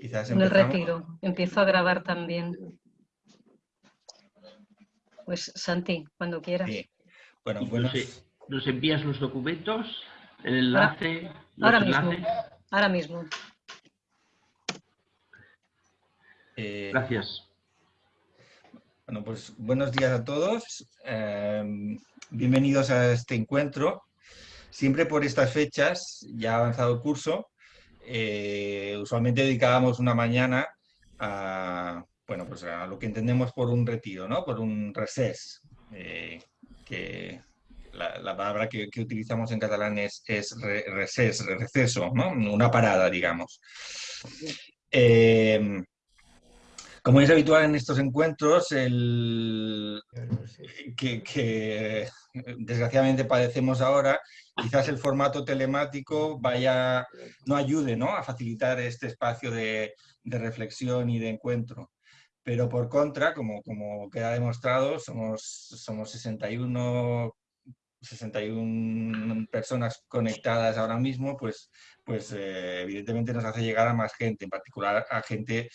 Quizás En el retiro. Empiezo a grabar también. Pues Santi, cuando quieras. Sí. Bueno, Y buenos, nos, nos envías los documentos, el enlace, los ahora mismo. Ahora mismo. eh, Gracias. Bueno, pues buenos días a todos. eh, bienvenidos a este encuentro. Siempre por estas fechas, ya ha avanzado el curso, eh, usualmente dedicábamos una mañana a, bueno, pues a lo que entendemos por un retiro, ¿no? Por un recés, eh, que la, la palabra que, que utilizamos en catalán es, es re- recés, receso, ¿no? Una parada, digamos. Eh, como es habitual en estos encuentros, el, que, que desgraciadamente padecemos ahora, quizás el formato telemático vaya, no ayude ¿no? a facilitar este espacio de, reflexión y de encuentro. Pero por contra, como, como queda demostrado, somos, somos 61, 61 personas conectadas ahora mismo, pues, pues eh, evidentemente nos hace llegar a más gente, en particular a gente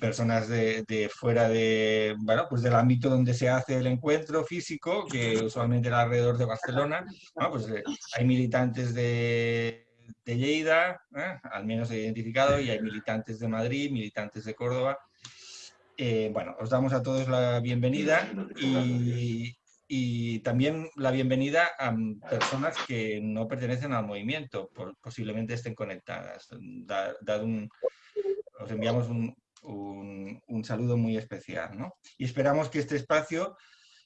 personas de, fuera de, bueno, pues del ámbito donde se hace el encuentro físico, que usualmente era alrededor de Barcelona, pues eh, hay militantes de, de Lleida, ¿eh? al menos he identificado, y hay militantes de Madrid, militantes de Córdoba. Eh, bueno, os damos a todos la bienvenida y, y también la bienvenida a mm, personas que no pertenecen al movimiento, posiblemente estén conectadas. Da- dad un, os enviamos un, un- un saludo muy especial. ¿no? Y esperamos que este espacio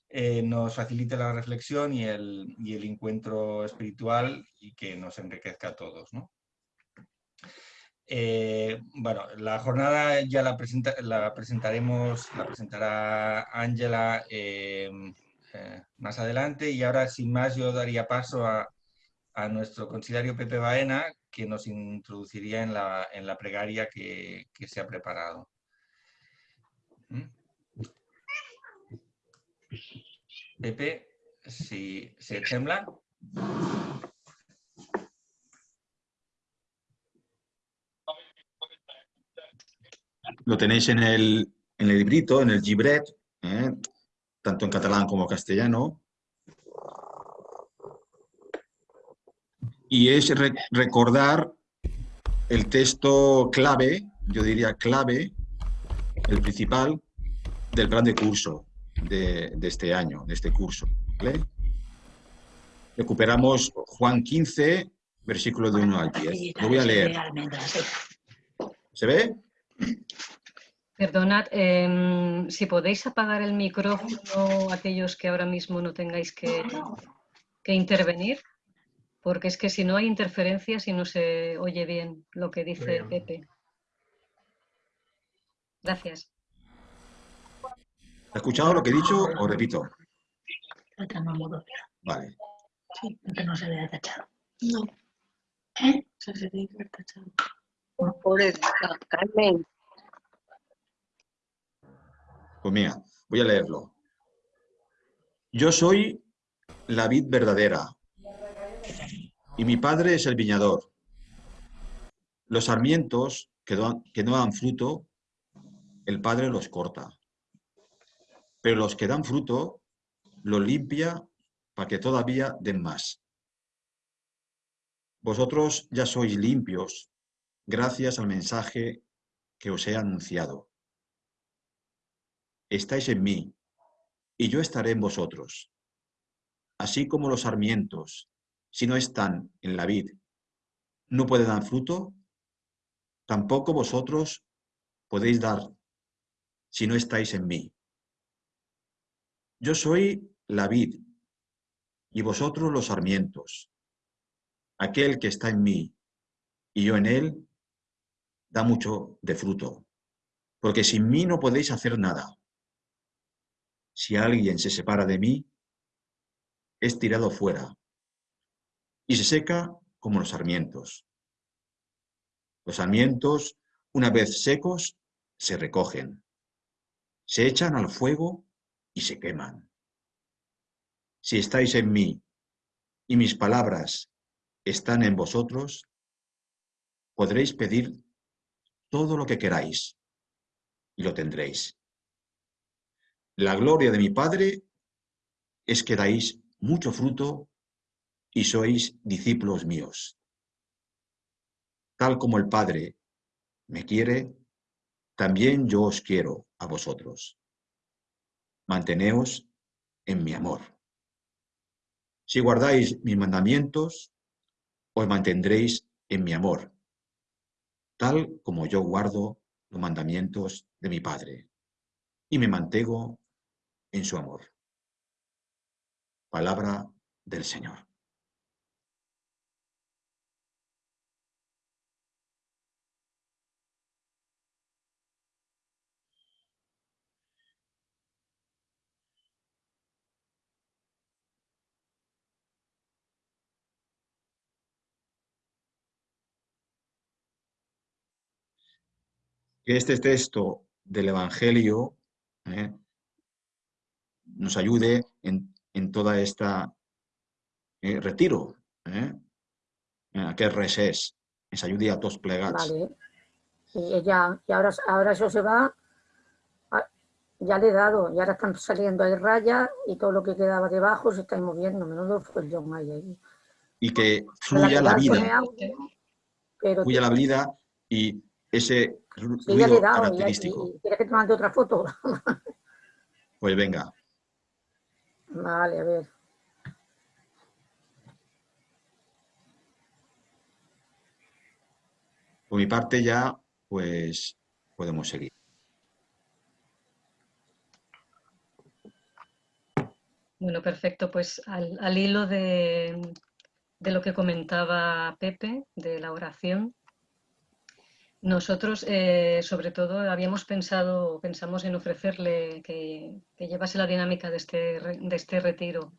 eh, nos facilite la reflexión y el, y el encuentro espiritual y que nos enriquezca a todos. ¿no? Eh, bueno, la jornada ya la, presenta- la presentaremos, la presentará Ángela eh, más adelante y ahora sin más yo daría paso a, a nuestro conciliario Pepe Baena que nos introduciría en la, en la plegaria que, que se ha preparado. ¿Mm? Pepe, si se tembla. Lo tenéis en el, en el librito, en el Gibret, ¿eh? tanto en catalán como castellano. Y es re- recordar el texto clave, yo diría clave, el principal, del plan de curso de, de este año, de este curso. ¿vale? Recuperamos Juan 15, versículo de 1 al 10. Lo voy a leer. ¿Se ve? Perdonad, em, si podéis apagar el micrófono aquellos que ahora mismo no tengáis que, que intervenir, porque es que si no hay interferencias y no se oye bien lo que dice Pepe. Gracias. ¿Has escuchado lo que he dicho o repito? Vale. Sí, que no se vea tachado. No, ¿Eh? se que ver tachado. Pobre Carmen. Pues mira, voy a leerlo. Yo soy la vid verdadera y mi padre es el viñador. Los sarmientos que, no dan fruto, el padre los corta. Pero los que dan fruto, los limpia para que todavía den más. Vosotros ya sois limpios gracias al mensaje que os he anunciado. Estáis en mí, y yo estaré en vosotros. Así como los sarmientos, si no están en la vid, no pueden dar fruto, tampoco vosotros podéis dar si no estáis en mí. Yo soy la vid, y vosotros los sarmientos. Aquel que está en mí y yo en él, da mucho de fruto, porque sin mí no podéis hacer nada. Si alguien se separa de mí, es tirado fuera y se seca como los sarmientos. Los sarmientos, una vez secos, se recogen, se echan al fuego y se queman. Si estáis en mí y mis palabras están en vosotros, podréis pedir todo lo que queráis y lo tendréis. La gloria de mi Padre es que dais mucho fruto y sois discípulos míos. Tal como el Padre me quiere, también yo os quiero a vosotros. Manteneos en mi amor. Si guardáis mis mandamientos, os mantendréis en mi amor, tal como yo guardo los mandamientos de mi Padre y me mantengo en su amor. Palabra del Señor. Que este texto del Evangelio ¿eh? nos ayude en, en toda esta eh, retiro, eh? en aquest res és, ens ayude a tots plegats. Vale. Y ella, y ahora, ahora eso se va, a- ya le he dado, y ahora están saliendo ahí rayas y todo lo que quedaba debajo se está moviendo, menudo follón hay ahí. Y que fluya la vida, fluya la vida y ese ru- sí, ya le he ruido dado, característico. y- ¿quieres que te mande otra foto? Pues venga, vale, a ver. por mi parte ya, pues podemos seguir. Bueno, perfecto. Pues al, al hilo de, de lo que comentaba Pepe, de la oración, nosotros, eh, sobre todo, habíamos pensado, pensamos en ofrecerle que, que llevase la dinámica de este, de este retiro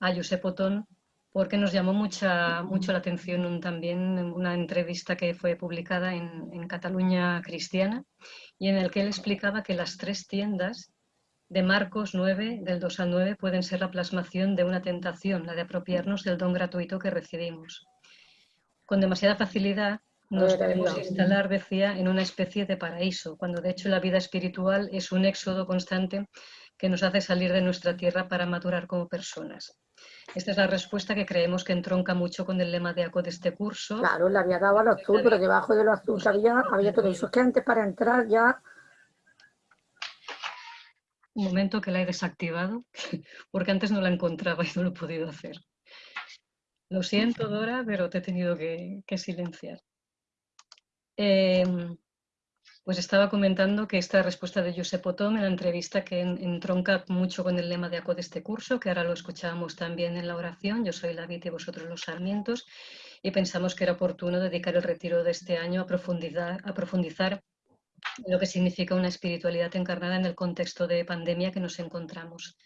a Josep Otón, porque nos llamó mucha, mucho la atención un- también una entrevista que fue publicada en, en Cataluña Cristiana y en el que él explicaba que las tres tiendas de Marcos 9, del 2 al 9, pueden ser la plasmación de una tentación, la de apropiarnos del don gratuito que recibimos. Con demasiada facilidad nos Dios. instalar, decía, en una especie de paraíso, cuando de hecho la vida espiritual es un éxodo constante que nos hace salir de nuestra tierra para madurar como personas. Esta es la respuesta que creemos que entronca mucho con el lema de ACO de este curso. Claro, le había dado a lo azul, pero debajo de lo azul había, había todo eso. Es que antes para entrar ya, Un momento que la he desactivado, porque antes no la encontraba y no lo he podido hacer. Lo siento, Dora, pero te he tenido que, que silenciar. Em, pues estaba comentando que esta respuesta de Josep Otón en la entrevista que en- entronca mucho con el lema de ACO de este curso, que ahora lo escuchábamos también en la oración, yo soy la vid y vosotros los sarmientos, y pensamos que era oportuno dedicar el retiro de este año a profundizar, a profundizar lo que significa una espiritualidad encarnada en el contexto de pandemia que nos encontramos.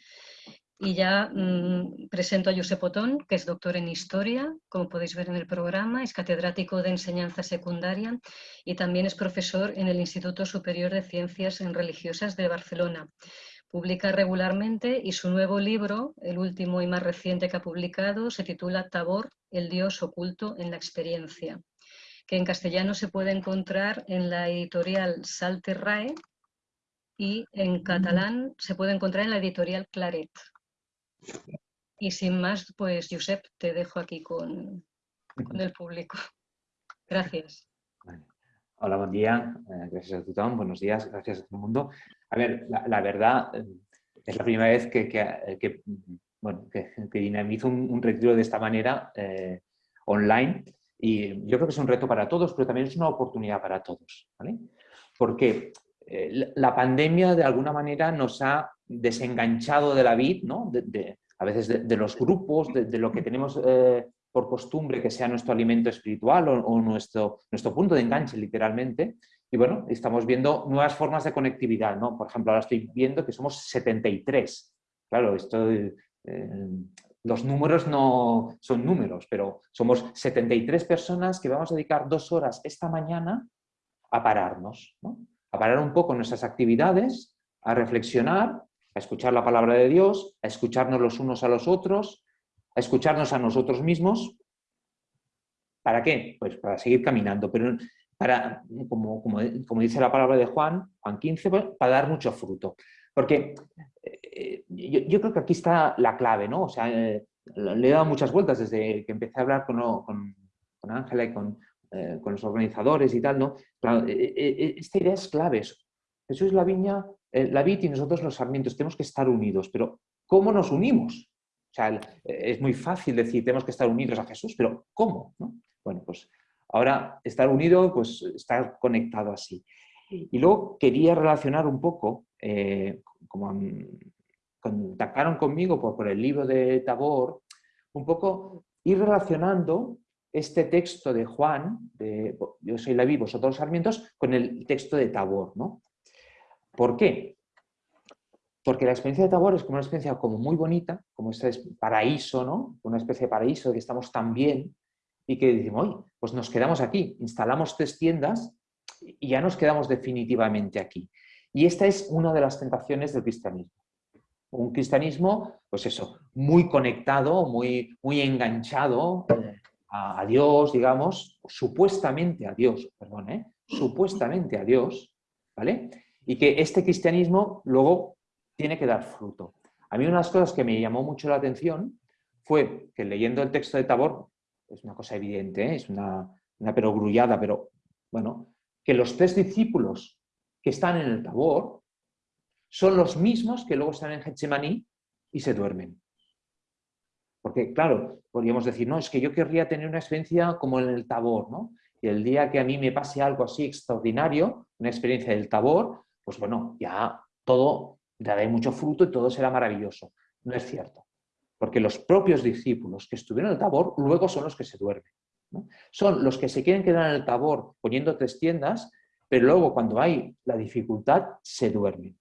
Y ya mm, presento a Josep Otón, que es doctor en Historia, como podéis ver en el programa, es catedrático de enseñanza secundaria y también es profesor en el Instituto Superior de Ciencias Religiosas de Barcelona. Publica regularmente y su nuevo libro, el último y más reciente que ha publicado, se titula Tabor, el Dios oculto en la experiencia que en castellano se puede encontrar en la editorial Salterrae y en catalán se puede encontrar en la editorial Claret. Y sin más, pues Josep, te dejo aquí con, con el público. Gracias. Vale. Hola, bon dia. Eh, gràcies a tothom. Buenos días. Gracias a todo el mundo. A ver, la, la verdad eh, es la primera vez que, que, que, bueno, que, dinamizo un, un retiro de esta manera eh, online y yo creo que es un reto para todos, pero también es una oportunidad para todos. ¿vale? Porque eh, la pandemia de alguna manera nos ha desenganchado de la vid, ¿no? a veces de, los grupos, de, lo que tenemos eh, por costumbre que sea nuestro alimento espiritual o, o nuestro, nuestro punto de enganche literalmente. Y bueno, estamos viendo nuevas formas de conectividad, ¿no? Por ejemplo, ahora estoy viendo que somos 73. Claro, esto, eh, los números no son números, pero somos 73 personas que vamos a dedicar dos horas esta mañana a pararnos, ¿no? a parar un poco nuestras actividades, a reflexionar, a escuchar la palabra de Dios, a escucharnos los unos a los otros, a escucharnos a nosotros mismos. ¿Para qué? Pues para seguir caminando. Pero para, como, como, como, dice la palabra de Juan, Juan 15, pues, para dar mucho fruto. Porque eh, yo, creo que aquí está la clave, ¿no? O sea, eh, le he dado muchas vueltas desde que empecé a hablar con, con, con Ángela y con, eh, con, los organizadores y tal, ¿no? Esta idea es clave. Jesús es la viña, la vid y nosotros los sarmientos. Tenemos que estar unidos, pero ¿cómo nos unimos? O sea, es muy fácil decir, tenemos que estar unidos a Jesús, pero ¿cómo? ¿no? Bueno, pues Ahora, estar unido, pues estar conectado así. Y luego quería relacionar un poco, eh, como contactaron conmigo por, el libro de Tabor, un poco ir relacionando este texto de Juan, de Yo soy la vi, vosotros los sarmientos, con el texto de Tabor. ¿no? ¿Por qué? Porque la experiencia de Tabor es como una experiencia como muy bonita, como este paraíso, ¿no? una especie de paraíso de que estamos tan bien, y que decimos, oye, pues nos quedamos aquí, instalamos tres tiendas y ya nos quedamos definitivamente aquí. Y esta es una de las tentaciones del cristianismo. Un cristianismo, pues eso, muy conectado, muy, muy enganchado a, Dios, digamos, supuestamente a Dios, perdón, ¿eh? supuestamente a Dios, ¿vale? Y que este cristianismo luego tiene que dar fruto. A mí una de las cosas que me llamó mucho la atención fue que leyendo el texto de Tabor, es una cosa evidente, ¿eh? es una, una perogrullada, pero bueno, que los tres discípulos que están en el Tabor son los mismos que luego están en Getsemaní y se duermen. Porque, claro, podríamos decir, no, es que yo querría tener una experiencia como en el Tabor, ¿no? Y el día que a mí me pase algo así extraordinario, una experiencia del Tabor, pues bueno, ya todo dará mucho fruto y todo será maravilloso. No es cierto porque los propios discípulos que estuvieron en el tabor luego son los que se duermen. Son los que se quieren quedar en el tabor poniendo tres tiendas, pero luego cuando hay la dificultad se duermen.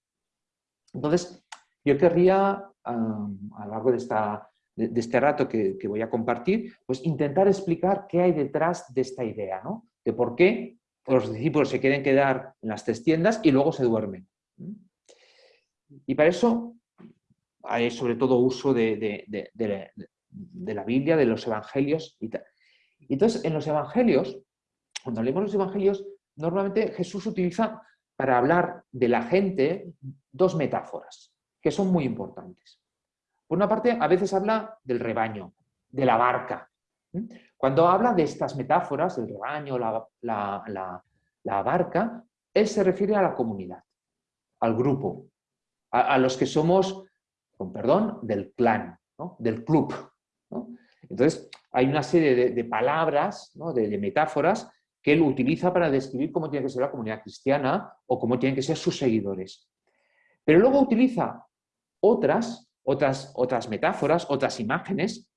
Entonces, yo querría, a lo largo de, esta, de, este rato que, voy a compartir, pues intentar explicar qué hay detrás de esta idea, ¿no? de por qué los discípulos se quieren quedar en las tres tiendas y luego se duermen. Y para eso hay sobre todo uso de, la Biblia, de los evangelios y tal. Entonces, en los evangelios, cuando leemos los evangelios, normalmente Jesús utiliza para hablar de la gente dos metáforas que son muy importantes. Por una parte, a veces habla del rebaño, de la barca. Cuando habla de estas metáforas, el rebaño, la, barca, él se refiere a la comunidad, al grupo, a los que somos con perdón, del clan, del club. Entonces, hay una serie de, palabras, de, metáforas, que él utiliza para describir cómo tiene que ser la comunidad cristiana o cómo tienen que ser sus seguidores. Pero luego utiliza otras, otras, otras metáforas, otras imágenes,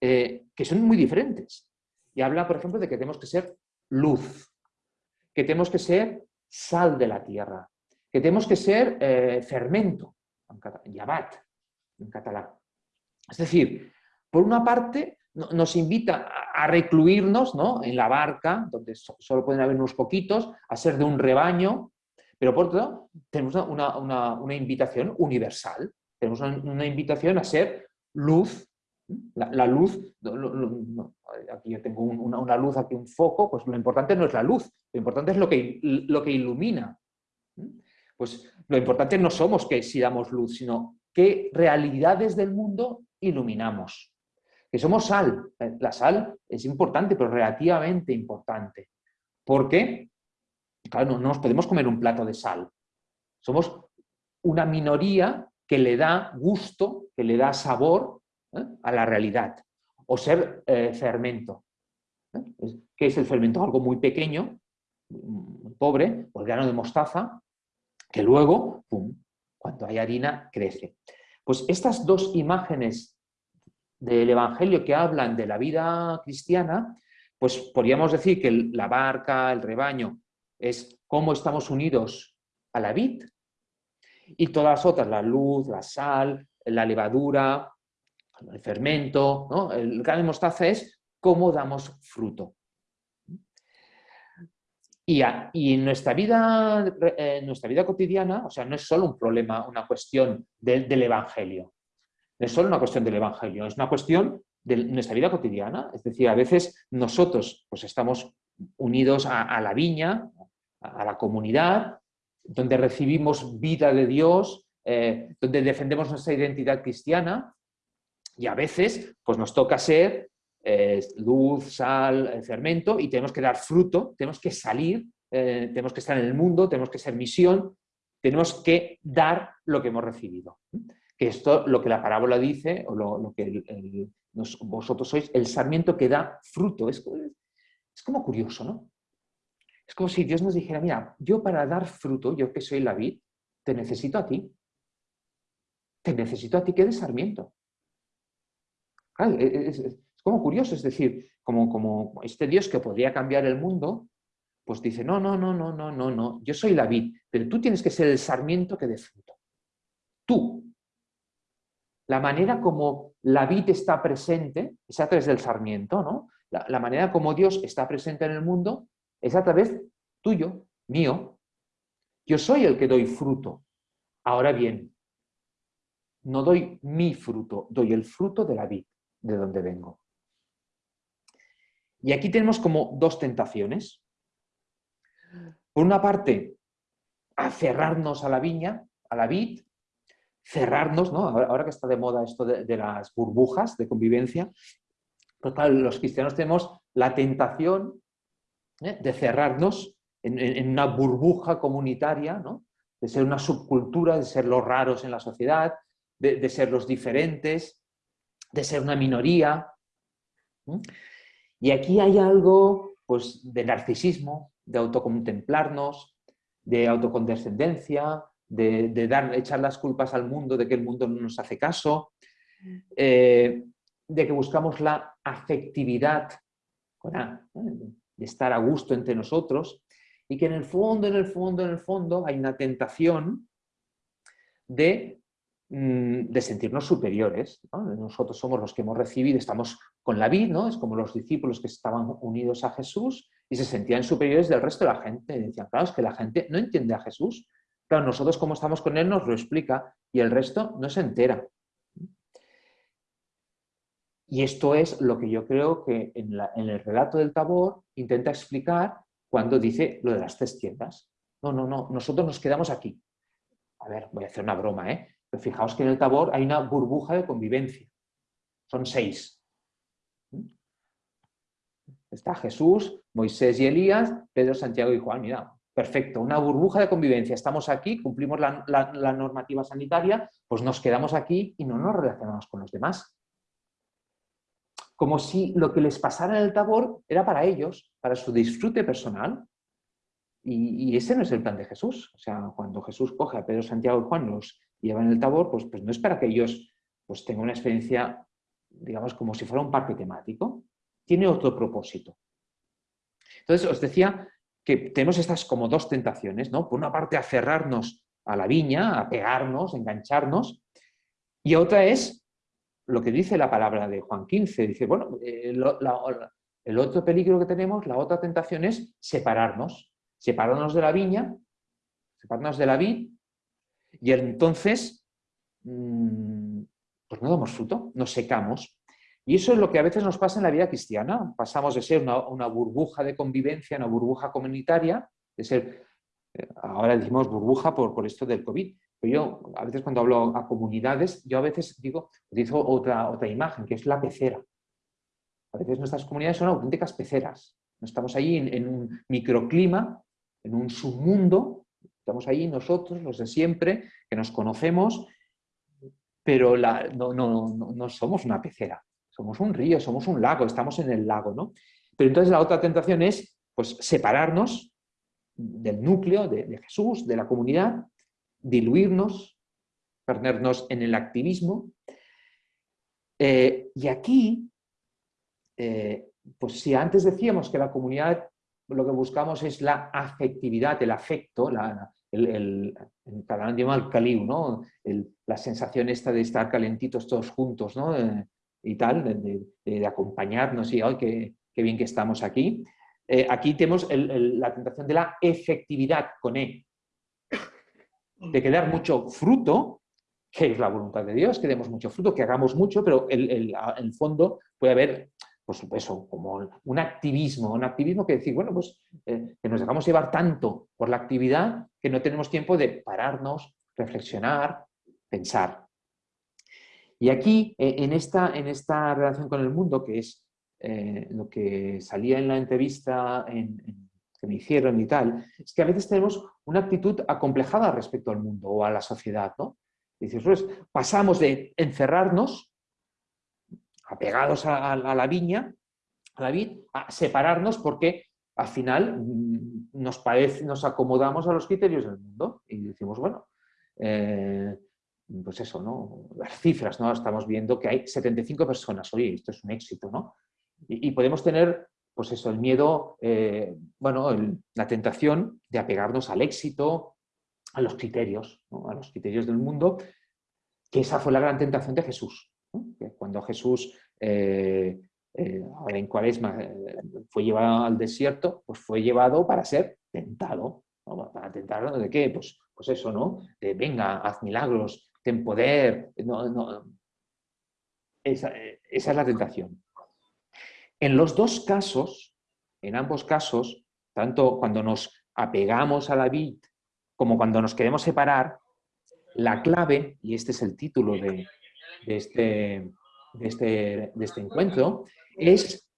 eh, que son muy diferentes. Y habla, por ejemplo, de que tenemos que ser luz, que tenemos que ser sal de la tierra, que tenemos que ser eh, fermento, yabat, en catalán. Es decir, por una parte nos invita a recluirnos ¿no? en la barca, donde solo pueden haber unos poquitos, a ser de un rebaño, pero por otro tenemos una, invitación universal, tenemos una, invitación a ser luz, la, luz, aquí yo tengo una, luz, aquí un foco, pues lo importante no es la luz, lo importante es lo que, lo que ilumina. Pues lo importante no somos que si damos luz, sino qué realidades del mundo iluminamos. Que somos sal. La sal es importante, pero relativamente importante. ¿Por qué? Claro, no, nos podemos comer un plato de sal. Somos una minoría que le da gusto, que le da sabor ¿eh? a la realidad. O ser eh, fermento. ¿eh? ¿Qué es el fermento? Algo muy pequeño, pobre, o el grano de mostaza, que luego, pum, cuando hay harina, crece. Pues estas dos imágenes del Evangelio que hablan de la vida cristiana, pues podríamos decir que la barca, el rebaño, es cómo estamos unidos a la vid, y todas las otras, la luz, la sal, la levadura, el fermento, ¿no? el gran mostaza es cómo damos fruto. Y, en nuestra vida, en nuestra vida cotidiana, o sea, no es solo un problema, una cuestión del Evangelio. No es solo una cuestión del Evangelio, es una cuestión de nuestra vida cotidiana. Es decir, a veces nosotros pues, estamos unidos a, la viña, a, la comunidad, donde recibimos vida de Dios, eh, donde defendemos nuestra identidad cristiana y a veces pues nos toca ser eh, luz, sal, fermento y tenemos que dar fruto, tenemos que salir, tenemos que estar en el mundo, tenemos que ser misión, tenemos que dar lo que hemos recibido. Que esto, lo que la parábola dice, o lo, que vosotros sois, el sarmiento que da fruto. Es, es como curioso, ¿no? Es como si Dios nos dijera, mira, yo para dar fruto, yo que soy la vid, te necesito a ti. Te necesito a ti que eres sarmiento. Es, como curioso, es decir, como, este Dios que podría cambiar el mundo, pues dice, no, no, no, no, no, no, no, yo soy la vid, pero tú tienes que ser el sarmiento que dé fruto. Tú. La manera como la vid está presente es a través del sarmiento, ¿no? La, manera como Dios está presente en el mundo es a través tuyo, mío. Yo soy el que doy fruto. Ahora bien, no doy mi fruto, doy el fruto de la vid, de donde vengo. Y aquí tenemos como dos tentaciones. Por una parte, aferrarnos a la viña, a la vid, cerrarnos, ¿no? ahora, que está de moda esto de, las burbujas de convivencia, los cristianos tenemos la tentación ¿eh? de cerrarnos en, una burbuja comunitaria, ¿no? de ser una subcultura, de ser los raros en la sociedad, de, ser los diferentes, de ser una minoría. Y aquí hay algo pues, de narcisismo, de autocontemplarnos, de autocondescendencia, de, dar, echar las culpas al mundo de que el mundo no nos hace caso, eh, de que buscamos la afectividad, de estar a gusto entre nosotros, y que en el fondo, en el fondo, en el fondo hay una tentación de de sentirnos superiores. Nosotros somos los que hemos recibido, estamos con la vida, ¿no? es como los discípulos que estaban unidos a Jesús y se sentían superiores del resto de la gente. Decían, claro, es que la gente no entiende a Jesús. Claro, nosotros como estamos con Él nos lo explica y el resto no se entera. Y esto es lo que yo creo que en, en el relato del Tabor intenta explicar cuando dice lo de las tres tiendas. No, no, no, nosotros nos quedamos aquí. A ver, voy a hacer una broma, ¿eh? Fijaos que en el Tabor hay una burbuja de convivencia. Son seis. Está Jesús, Moisés y Elías, Pedro, Santiago y Juan. Mira, perfecto, una burbuja de convivencia. Estamos aquí, cumplimos la, la normativa sanitaria, pues nos quedamos aquí y no nos relacionamos con los demás. Como si lo que les pasara en el Tabor era para ellos, para su disfrute personal. Y, ese no es el plan de Jesús. O sea, cuando Jesús coge a Pedro, Santiago y Juan, los llevan el Tabor, pues, pues no es para que ellos pues, tengan una experiencia, digamos, como si fuera un parque temático. Tiene otro propósito. Entonces, os decía que tenemos estas como dos tentaciones, ¿no? Por una parte, aferrarnos a la viña, a pegarnos, engancharnos, y otra es lo que dice la palabra de Juan 15. Dice, bueno, eh, el otro peligro que tenemos, la otra tentación es separarnos separarnos de la viña, separarnos de la vid, y entonces mm, pues no damos fruto, nos secamos. Y eso es lo que a veces nos pasa en la vida cristiana. Pasamos de ser una, burbuja de convivencia, una burbuja comunitaria, de ser, eh, ahora decimos burbuja por, por esto del COVID, pero yo a veces cuando hablo a comunidades, yo a veces digo, utilizo otra, otra imagen, que es la pecera. A veces nuestras comunidades son auténticas peceras. Estamos ahí en un microclima en un submundo, estamos ahí nosotros, los de siempre, que nos conocemos, pero no, somos una pecera, somos un río, somos un lago, estamos en el lago, ¿no? Pero entonces la otra tentación es pues, separarnos del núcleo de, Jesús, de la comunidad, diluirnos, perdernos en el activismo. Eh, y aquí, eh, pues si antes decíamos que la comunidad lo que buscamos es la afectividad, el afecto, la, el, el, catalán el ¿no? la sensación esta de estar calentitos todos juntos, ¿no? Eh, y tal, de, acompañarnos y, ¡ay, qué, bien que estamos aquí! Eh, aquí tenemos la tentación de la efectividad, con E, de que dar mucho fruto, que es la voluntad de Dios, que demos mucho fruto, que hagamos mucho, pero en el fondo puede haber pues eso, como un activismo, un activismo que decir, bueno, pues eh, que nos dejamos llevar tanto por la actividad que no tenemos tiempo de pararnos, reflexionar, pensar. Y aquí, eh, en esta, en esta relación con el mundo, que es eh, lo que salía en la entrevista que me hicieron y tal, es que a veces tenemos una actitud acomplejada respecto al mundo o a la sociedad, ¿no? dices, pues pasamos de encerrarnos, apegados a, la viña, a la vid, a separarnos porque al final mm, nos, acomodamos a los criterios del mundo y decimos, bueno, eh, pues eso, ¿no? Las cifras, ¿no? Estamos viendo que hay 75 personas, oye, esto es un éxito, ¿no? Y, podemos tener, pues eso, el miedo, eh, bueno, la tentación de apegarnos al éxito, a los criterios, a los criterios del mundo, que esa fue la gran tentación de Jesús. Cuando Jesús, eh, eh, en Cuaresma, fue llevado al desierto, pues fue llevado para ser tentado. ¿Para tentar de qué? Pues, pues eso, ¿no? De venga, haz milagros, ten poder. Esa, esa es la tentación. En los dos casos, en ambos casos, tanto cuando nos apegamos a la vid como cuando nos queremos separar, la clave, y este es el título de, este, este, de este, encuentro, es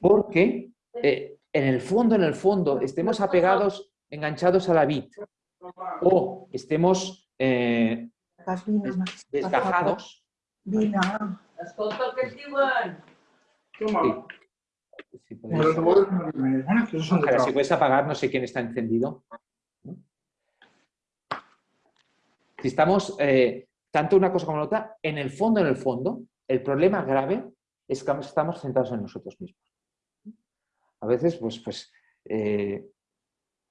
porque eh, en el fondo, en el fondo, estemos apegados, enganchados a la vid, o estemos eh, desgajados. Si puedes apagar, no sé quién está encendido. Si estamos, eh, tanto una cosa como la otra, en el fondo, en el fondo, el problema grave es que estamos centrados en nosotros mismos. A veces, pues, pues eh,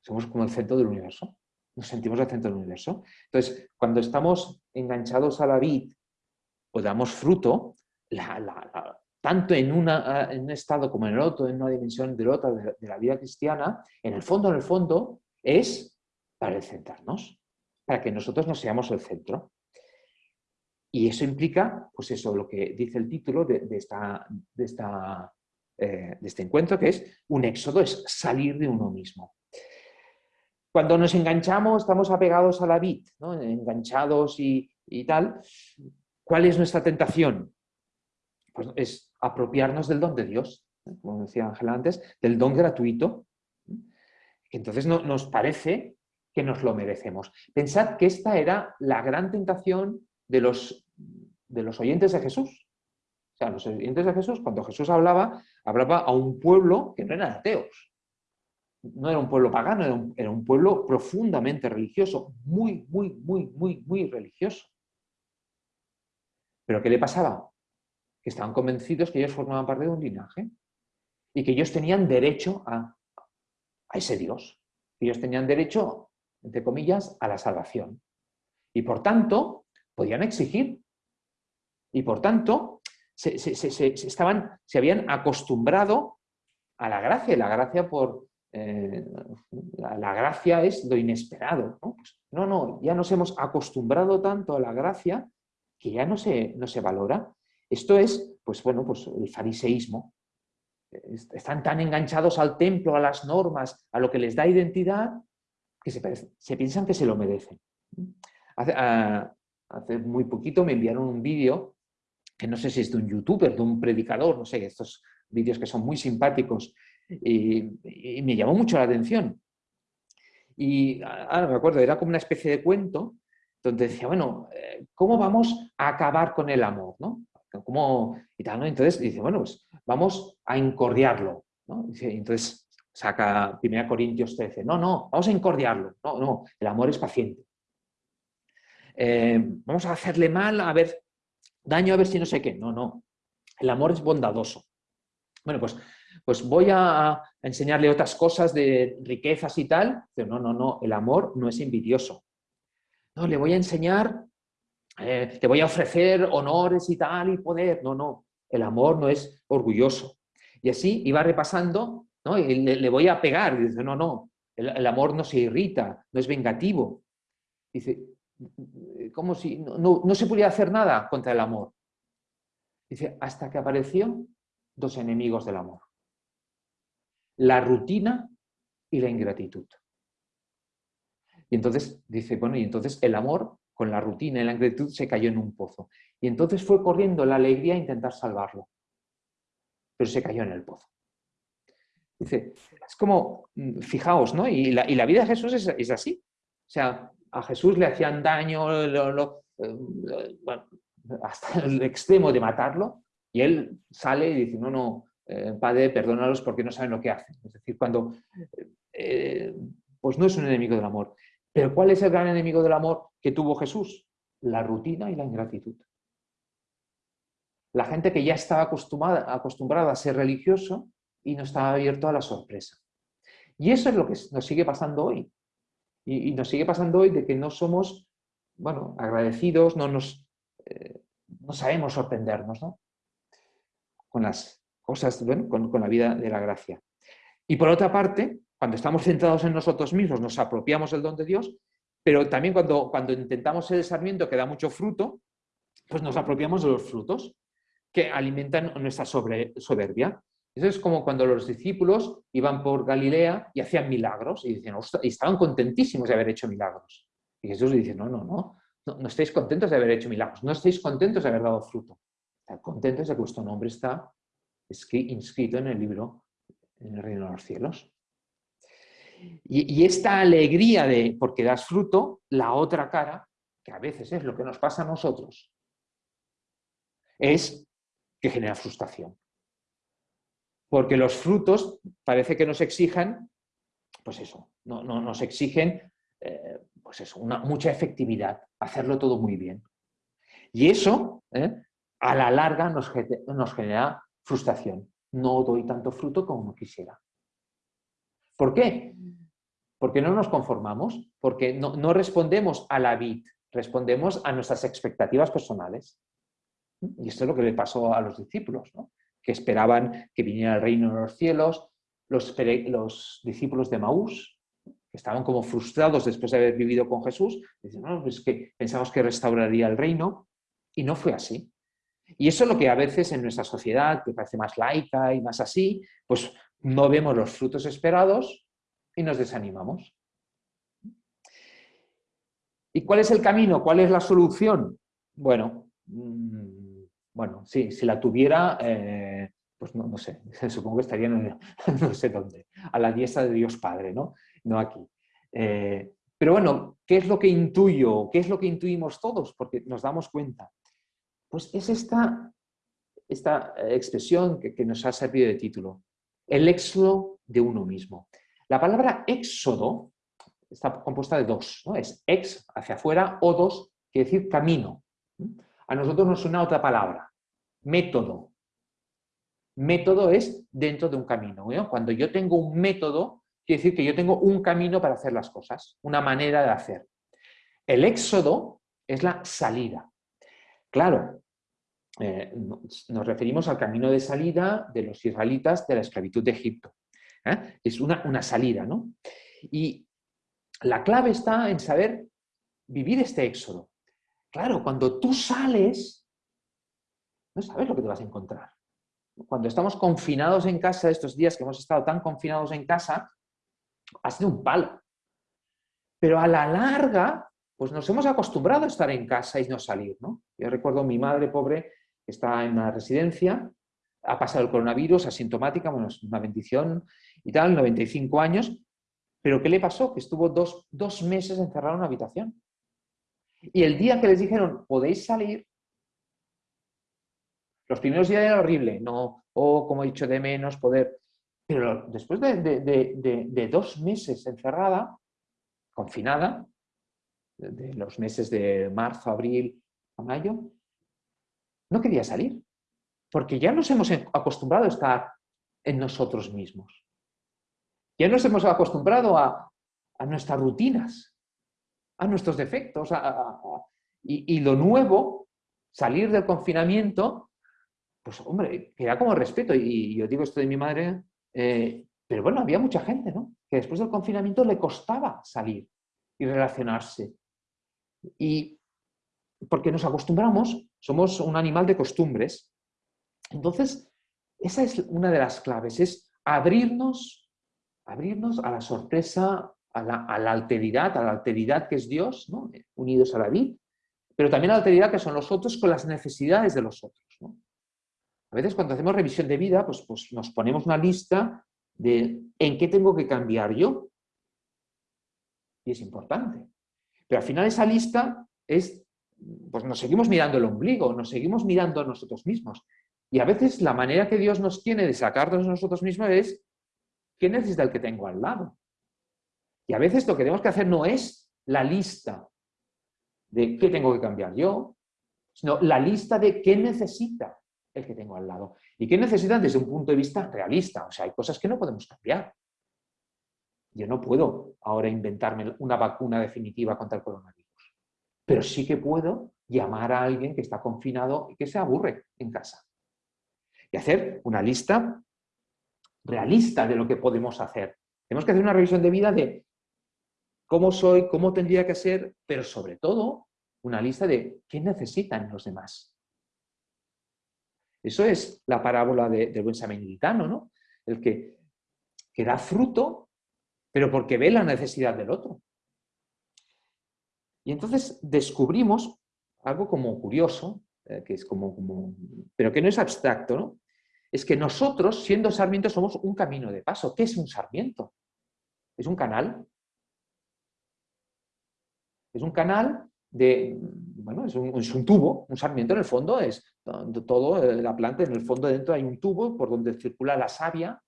somos como el centro del universo. Nos sentimos el centro del universo. Entonces, cuando estamos enganchados a la vid o damos fruto, tanto en, un estado como en el otro, en una dimensión del otro de, de la vida cristiana, en el fondo, en el fondo, es para centrarnos para que nosotros no seamos el centro. Y eso implica, pues eso, lo que dice el título de, esta, de, esta, eh, de este encuentro, que es un éxodo, es salir de uno mismo. Cuando nos enganchamos, estamos apegados a la vid, ¿no? enganchados y, y tal, ¿cuál es nuestra tentación? Pues es apropiarnos del don de Dios, como decía Ángela antes, del don gratuito. Entonces no, nos parece que nos lo merecemos. Pensad que esta era la gran tentación de los, de los oyentes de Jesús. O sea, los oyentes de Jesús, cuando Jesús hablaba, hablaba a un pueblo que no eran ateos. No era un pueblo pagano, era un, pueblo profundamente religioso, muy, muy, muy, muy, muy religioso. ¿Pero qué le pasaba? Que estaban convencidos que ellos formaban parte de un linaje y que ellos tenían derecho a, a ese Dios. Ellos tenían derecho entre comillas, a la salvación. Y por tanto, podían exigir. Y por tanto, se, estaban, se habían acostumbrado a la gracia. la gracia por... Eh, la, gracia es lo inesperado. ¿no? Pues, ¿no? no, ya nos hemos acostumbrado tanto a la gracia que ya no se, no se valora. Esto es, pues bueno, pues el fariseísmo. Están tan enganchados al templo, a las normas, a lo que les da identidad, que se, piensan que se lo merecen. Ah, hace, muy poquito me enviaron un vídeo, que no sé si es de un youtuber, de un predicador, no sé, estos vídeos que son muy simpáticos, y, me llamó mucho la atención. Y ahora me acuerdo, era como una especie de cuento, donde decía, bueno, eh, ¿cómo vamos a acabar con el amor? ¿no? ¿Cómo? Y tal, ¿no? Entonces dice, bueno, pues vamos a incordiarlo. ¿no? Entonces saca 1 Corintios 13. No, no, vamos a incordiarlo. No, no, el amor es paciente. Eh, vamos a hacerle mal, a ver, daño a ver si no sé qué. No, no, el amor es bondadoso. Bueno, pues, pues voy a enseñarle otras cosas de riquezas y tal. No, no, no, el amor no es envidioso. No, le voy a enseñar, eh, te voy a ofrecer honores y tal y poder. No, no, el amor no es orgulloso. Y así iba repasando y le, voy a pegar. Y dice, no, no, el, amor no se irrita, no es vengativo. Dice, como si no, no, se podía hacer nada contra el amor. Dice, hasta que apareció dos enemigos del amor. La rutina y la ingratitud. Y entonces dice, bueno, y entonces el amor con la rutina y la ingratitud se cayó en un pozo. Y entonces fue corriendo la alegría a intentar salvarlo. Pero se cayó en el pozo. Dice, es como, mm, fijaos, ¿no? Y la, vida de Jesús es, así. O sea, a Jesús le hacían daño eh, hasta el extremo de matarlo, y él sale y dice, no, no, eh, Padre, perdónalos porque no saben lo que hacen. Es decir, cuando, eh, pues no es un enemigo del amor. Pero ¿cuál es el gran enemigo del amor que tuvo Jesús? La rutina y la ingratitud. La gente que ya estaba acostumbrada, acostumbrada a ser religioso y no estaba abierto a la sorpresa. Y eso es lo que nos sigue pasando hoy. Y, nos sigue pasando hoy de que no somos, bueno, agradecidos, no nos, eh, no sabemos sorprendernos, ¿no? Con las cosas, con, con la vida de la gracia. Y por otra parte, cuando estamos centrados en nosotros mismos, nos apropiamos del don de Dios, pero también cuando, cuando intentamos ser el sarmiento que da mucho fruto, pues nos apropiamos de los frutos que alimentan nuestra soberbia. Eso es como cuando los discípulos iban por Galilea y hacían milagros y, y estaban contentísimos de haber hecho milagros. Y Jesús dice, no, no, no, no, estáis contentos de haber hecho milagros, no estáis contentos de haber dado fruto. Están contentos de que vuestro nombre está inscrito en el libro, en el reino de los cielos. Y, esta alegría de porque das fruto, la otra cara, que a veces es lo que nos pasa a nosotros, es que genera frustración. Porque los frutos parece que nos exijan, pues eso, no, nos exigen eh, pues eso, una, mucha efectividad, hacerlo todo muy bien. Y eso, eh, a la larga, nos, genera frustración. No doy tanto fruto como quisiera. ¿Por qué? Porque no nos conformamos, porque no, respondemos a la vid, respondemos a nuestras expectativas personales. Y esto es lo que le pasó a los discípulos, que esperaban que viniera el reino de los cielos, los, los discípulos de Maús, que estaban como frustrados después de haber vivido con Jesús, dicen, no, pues que pensamos que restauraría el reino, y no fue así. Y eso es lo que a veces en nuestra sociedad, que parece más laica y más así, pues no vemos los frutos esperados y nos desanimamos. ¿Y cuál es el camino? ¿Cuál es la solución? Bueno, mm, bueno sí, si la tuviera, eh, pues no, sé, supongo que estaría en no sé dónde, a la diestra de Dios Padre, ¿no? No aquí. Eh, pero bueno, ¿qué es lo que intuyo? ¿Qué es lo que intuimos todos? Porque nos damos cuenta. Pues es esta, esta expresión que nos ha servido de título el éxodo de uno mismo. La palabra éxodo está compuesta de dos, ¿no? es ex, hacia afuera, o dos, quiere decir camino. A nosotros nos suena otra palabra, método. Método es dentro de un camino. Cuando yo tengo un método, quiere decir que yo tengo un camino para hacer las cosas, una manera de hacer. El éxodo es la salida. Claro, eh, nos referimos al camino de salida de los israelitas de la esclavitud de Egipto. ¿eh? Es una, salida, ¿no? Y la clave está en saber vivir este éxodo. Claro, cuando tú sales, no sabes lo que te vas a encontrar. Cuando estamos confinados en casa, estos días que hemos estado tan confinados en casa, ha sido un palo. Pero a la larga, pues nos hemos acostumbrado a estar en casa y no salir, ¿no? Yo recuerdo a mi madre pobre está en una residencia, ha pasado el coronavirus, asintomática, bueno, es una bendición y tal, 95 años, pero ¿qué le pasó? Que estuvo dos, dos meses encerrado en una habitación. Y el día que les dijeron, podéis salir, los primeros días era horrible, no, o oh, como he dicho, de menos poder, pero después de, dos meses encerrada, confinada, de los meses de marzo, abril a mayo, no quería salir, porque ya nos hemos acostumbrado a estar en nosotros mismos. Ya nos hemos acostumbrado a, nuestras rutinas, a nuestros defectos, y, lo nuevo, salir del confinamiento, pues hombre, queda como respeto, y, yo digo esto de mi madre, eh, pero bueno, había mucha gente, ¿no? Que después del confinamiento le costaba salir y relacionarse. Y porque nos acostumbramos, somos un animal de costumbres. Entonces, esa es una de las claves, es abrirnos, abrirnos a la sorpresa, a la, alteridad, a la alteridad que es Dios, unidos a la vida, pero también a la alteridad que son los otros con las necesidades de los otros. A veces cuando hacemos revisión de vida, pues, pues nos ponemos una lista de en qué tengo que cambiar yo. Y es importante. Pero al final esa lista es, pues nos seguimos mirando el ombligo, nos seguimos mirando a nosotros mismos. Y a veces la manera que Dios nos tiene de sacarnos de nosotros mismos es ¿qué necesita el que tengo al lado? Y a veces lo que tenemos que hacer no es la lista de qué tengo que cambiar yo, sino la lista de qué necesita el que tengo al lado. ¿Y qué necesita desde un punto de vista realista? O sea, hay cosas que no podemos cambiar. Yo no puedo ahora inventarme una vacuna definitiva contra el coronavirus, pero sí que puedo llamar a alguien que está confinado y que se aburre en casa y hacer una lista realista de lo que podemos hacer. Tenemos que hacer una revisión de vida de cómo soy, cómo tendría que ser, pero sobre todo una lista de qué necesitan los demás. Eso es la parábola del buen samaritano, ¿no? El que, que da fruto, pero porque ve la necesidad del otro. Y entonces descubrimos algo como curioso, eh, que es como, como, pero que no es abstracto, ¿no? Es que nosotros, siendo sarmientos, somos un camino de paso. ¿Qué es un sarmiento? Es un canal. Es un canal bueno, es un, tubo, un sarmiento en el fondo es todo, eh, la planta, en el fondo dentro hay un tubo por donde circula la savia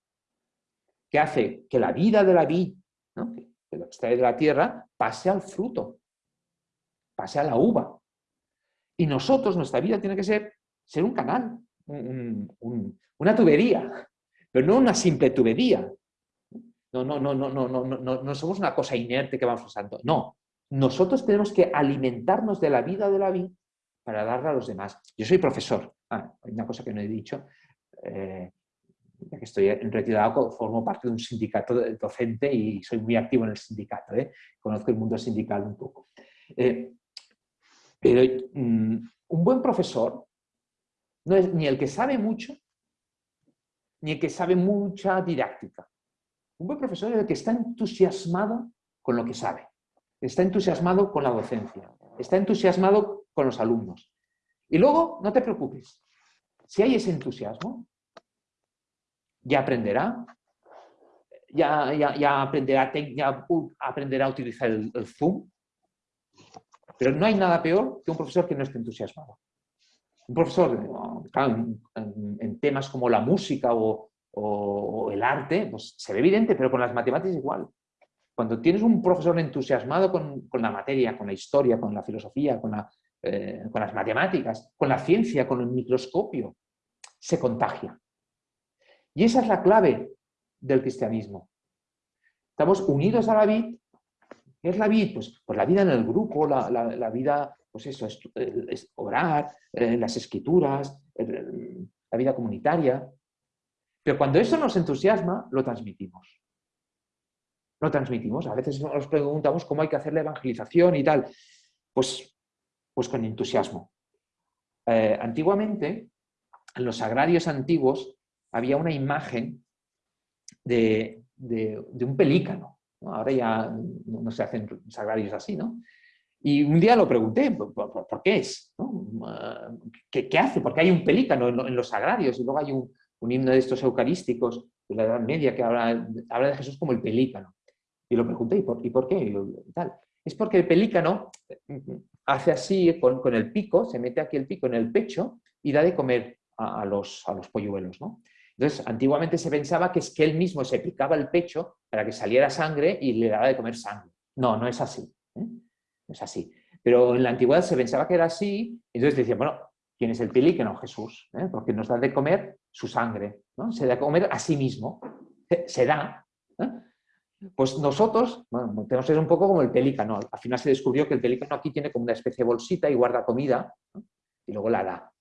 que hace que la vida de la vid, que lo extrae de la tierra, pase al fruto, pase a la uva. Y nosotros, nuestra vida tiene que ser, ser un canal, una tubería, pero no una simple tubería. No, no, no, no, no, no, no, no somos una cosa inerte que vamos usando. No, nosotros tenemos que alimentarnos de la vida de la vida para darla a los demás. Yo soy profesor. Ah, hay una cosa que no he dicho. Eh, ya que estoy retirado, formo parte de un sindicato docente y soy muy activo en el sindicato. ¿eh? Conozco el mundo sindical un poco. Eh, pero mm, un buen profesor no es ni el que sabe mucho, ni el que sabe mucha didáctica. Un buen profesor es el que está entusiasmado con lo que sabe, está entusiasmado con la docencia, está entusiasmado con los alumnos. Y luego, no te preocupes, si hay ese entusiasmo, ya aprenderá, ya, aprenderá, ya aprenderá a utilizar el Zoom, pero no hay nada peor que un profesor que no esté entusiasmado. Un profesor en, temas como la música o, el arte, pues se ve evidente, pero con las matemáticas igual. Cuando tienes un profesor entusiasmado con, la materia, con la historia, con la filosofía, con, eh, con las matemáticas, con la ciencia, con el microscopio, se contagia. Y esa es la clave del cristianismo. Estamos unidos a la vida ¿Qué es la vida? Pues, pues, la vida en el grupo, la, vida, pues eso, es, orar, eh, las escrituras, la vida comunitaria. Pero cuando eso nos entusiasma, lo transmitimos. Lo transmitimos. A veces nos preguntamos cómo hay que hacer la evangelización y tal. Pues, pues con entusiasmo. Eh, antiguamente, en los agrarios antiguos, había una imagen de un pelícano. Ahora ya no se hacen sagrarios así, ¿no? Y un día lo pregunté, ¿por, qué es? ¿Qué, hace? Porque hay un pelícano en, los sagrarios y luego hay un, himno de estos eucarísticos de la Edad Media que habla, de Jesús como el pelícano. Y lo pregunté, ¿y por, qué? tal. Es porque el pelícano hace así con, el pico, se mete aquí el pico en el pecho y da de comer a, los, a los polluelos, ¿no? Entonces, antiguamente se pensaba que es que él mismo se picaba el pecho para que saliera sangre y le daba de comer sangre. No, no es así. ¿eh? Es así. Pero en la antigüedad se pensaba que era así, entonces decían, bueno, ¿quién es el pelícano? Jesús, ¿eh? porque nos da de comer su sangre, ¿no? se da de comer a sí mismo, se da. ¿Eh? Pues nosotros, bueno, tenemos ser un poco como el pelícano. Al final se descubrió que el pelícano aquí tiene como una especie de bolsita y guarda comida y luego la da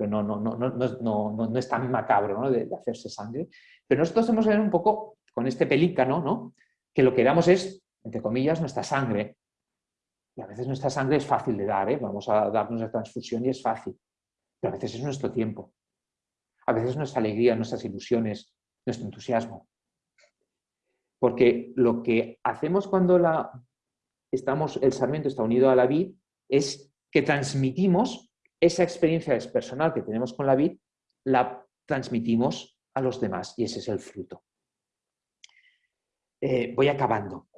pero no, no, no, no, no es tan macabro de, hacerse sangre. Pero nosotros tenemos que ver un poco con este pelícano, ¿no? que lo que damos es, entre comillas, nuestra sangre. Y a veces nuestra sangre es fácil de dar, ¿eh? vamos a darnos la transfusión y es fácil. Pero a veces es nuestro tiempo. a veces nuestra alegría, nuestras ilusiones, nuestro entusiasmo. Porque lo que hacemos cuando estamos, el sarmiento está unido a la vid es que transmitimos esa experiencia personal que tenemos con la vid, la transmitimos a los demás y ese es el fruto. Eh, voy acabando.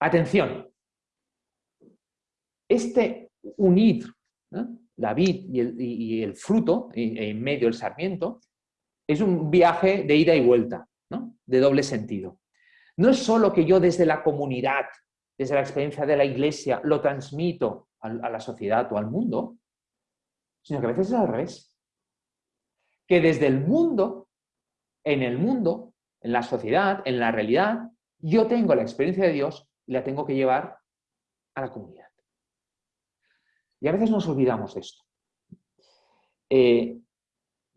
Atención. Este unir la vid y el, fruto, en medio del sarmiento, es un viaje de ida y vuelta, de doble sentido. No es solo que yo desde la comunidad, desde la experiencia de la iglesia, lo transmito a, la sociedad o al mundo, sino que a veces es al revés. Que desde el mundo, en el mundo, en la sociedad, en la realidad, yo tengo la experiencia de Dios y la tengo que llevar a la comunidad. Y a veces nos olvidamos de esto. Eh,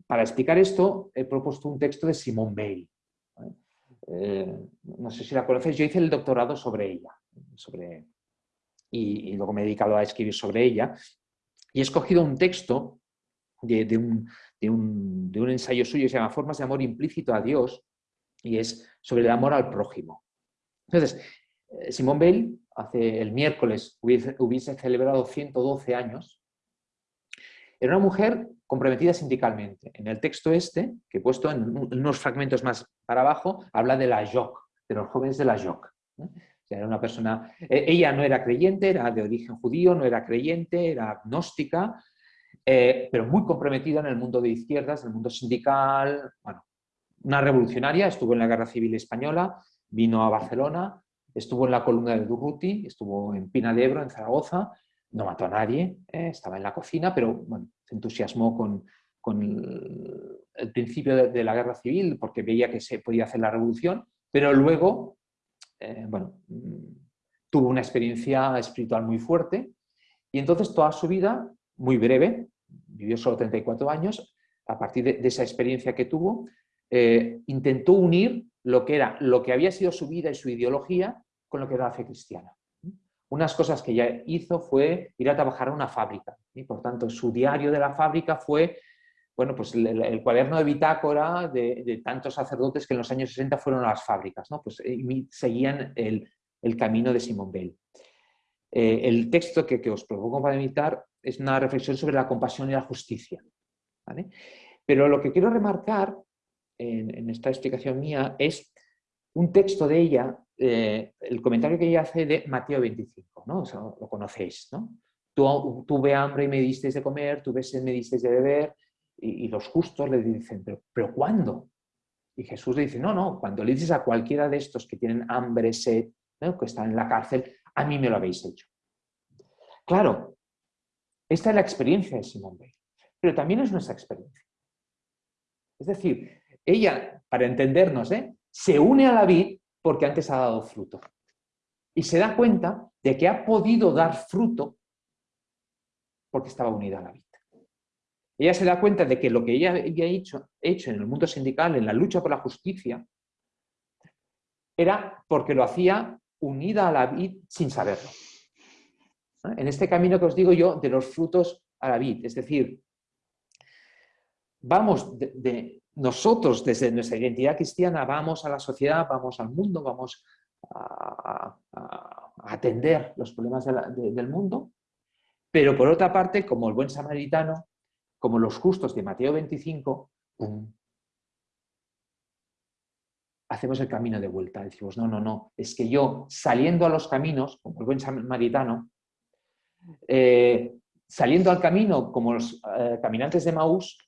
para explicar esto, he propuesto un texto de Simone Weil. Eh, no sé si la conoces, yo hice el doctorado sobre ella, sobre, y, luego me he dedicado a escribir sobre ella, y he escogido un texto de, un, de un ensayo suyo que se llama Formas de amor implícito a Dios, y es sobre el amor al prójimo. Entonces, eh, Simone Weil, hace el miércoles, hubiese, celebrado 112 años. Era una mujer comprometida sindicalmente. En el texto este, que he puesto en unos fragmentos más para abajo, habla de la JOC, de los jóvenes de la JOC. era una persona, e, ella no era creyente, era de origen judío, no era creyente, era agnóstica, eh, pero muy comprometida en el mundo de izquierdas, en el mundo sindical, bueno, una revolucionaria, estuvo en la Guerra Civil Española, vino a Barcelona, estuvo en la columna de Durruti, estuvo en Pina de Ebro, en Zaragoza, no mató a nadie, eh, estaba en la cocina, pero bueno, se entusiasmó con, el, principio de, la guerra civil porque veía que se podía hacer la revolución, pero luego, eh, bueno, mm, tuvo una experiencia espiritual muy fuerte y entonces toda su vida, muy breve, vivió solo 34 años, a partir de esa experiencia que tuvo, eh, intentó unir lo que, era, lo que había sido su vida y su ideología con lo que era la fe cristiana. Unas cosas que ella hizo fue ir a trabajar a una fábrica. Y por tanto, su diario de la fábrica fue bueno, pues el, cuaderno de bitácora de, tantos sacerdotes que en los años 60 fueron a las fábricas. ¿no? Pues eh, seguían el, camino de Simón Bell. Eh, el texto que, os propongo para meditar es una reflexión sobre la compasión y la justicia. Pero lo que quiero remarcar en, esta explicación mía es un texto de ella, eh, el comentario que ella hace de Mateo 25, ¿no? lo conocéis, ¿no? tuve hambre y me disteis de comer, tuve sed y me disteis de beber, y, los justos le dicen, ¿pero, ¿pero cuándo? Y Jesús le dice, no, no, cuando le dices a cualquiera de estos que tienen hambre, sed, que están en la cárcel, a mí me lo habéis hecho. Claro, esta es la experiencia de Simón Weil, pero también es nuestra experiencia. Es decir, ella, para entendernos, ¿eh? se une a la vid porque antes ha dado fruto. Y se da cuenta de que ha podido dar fruto porque estaba unida a la vid. Ella se da cuenta de que lo que ella había hecho, hecho en el mundo sindical, en la lucha por la justicia, era porque lo hacía unida a la vid sin saberlo. En este camino que os digo yo, de los frutos a la vid, es decir, vamos de, nosotros desde nuestra identidad cristiana vamos a la sociedad, vamos al mundo, vamos a, atender los problemas del mundo, pero por otra parte, como el buen samaritano, como los justos de Mateo 25, hacemos el camino de vuelta. Decimos, no, no, no, es que yo saliendo a los caminos, como el buen samaritano, eh, saliendo al camino como los eh, caminantes de Maús,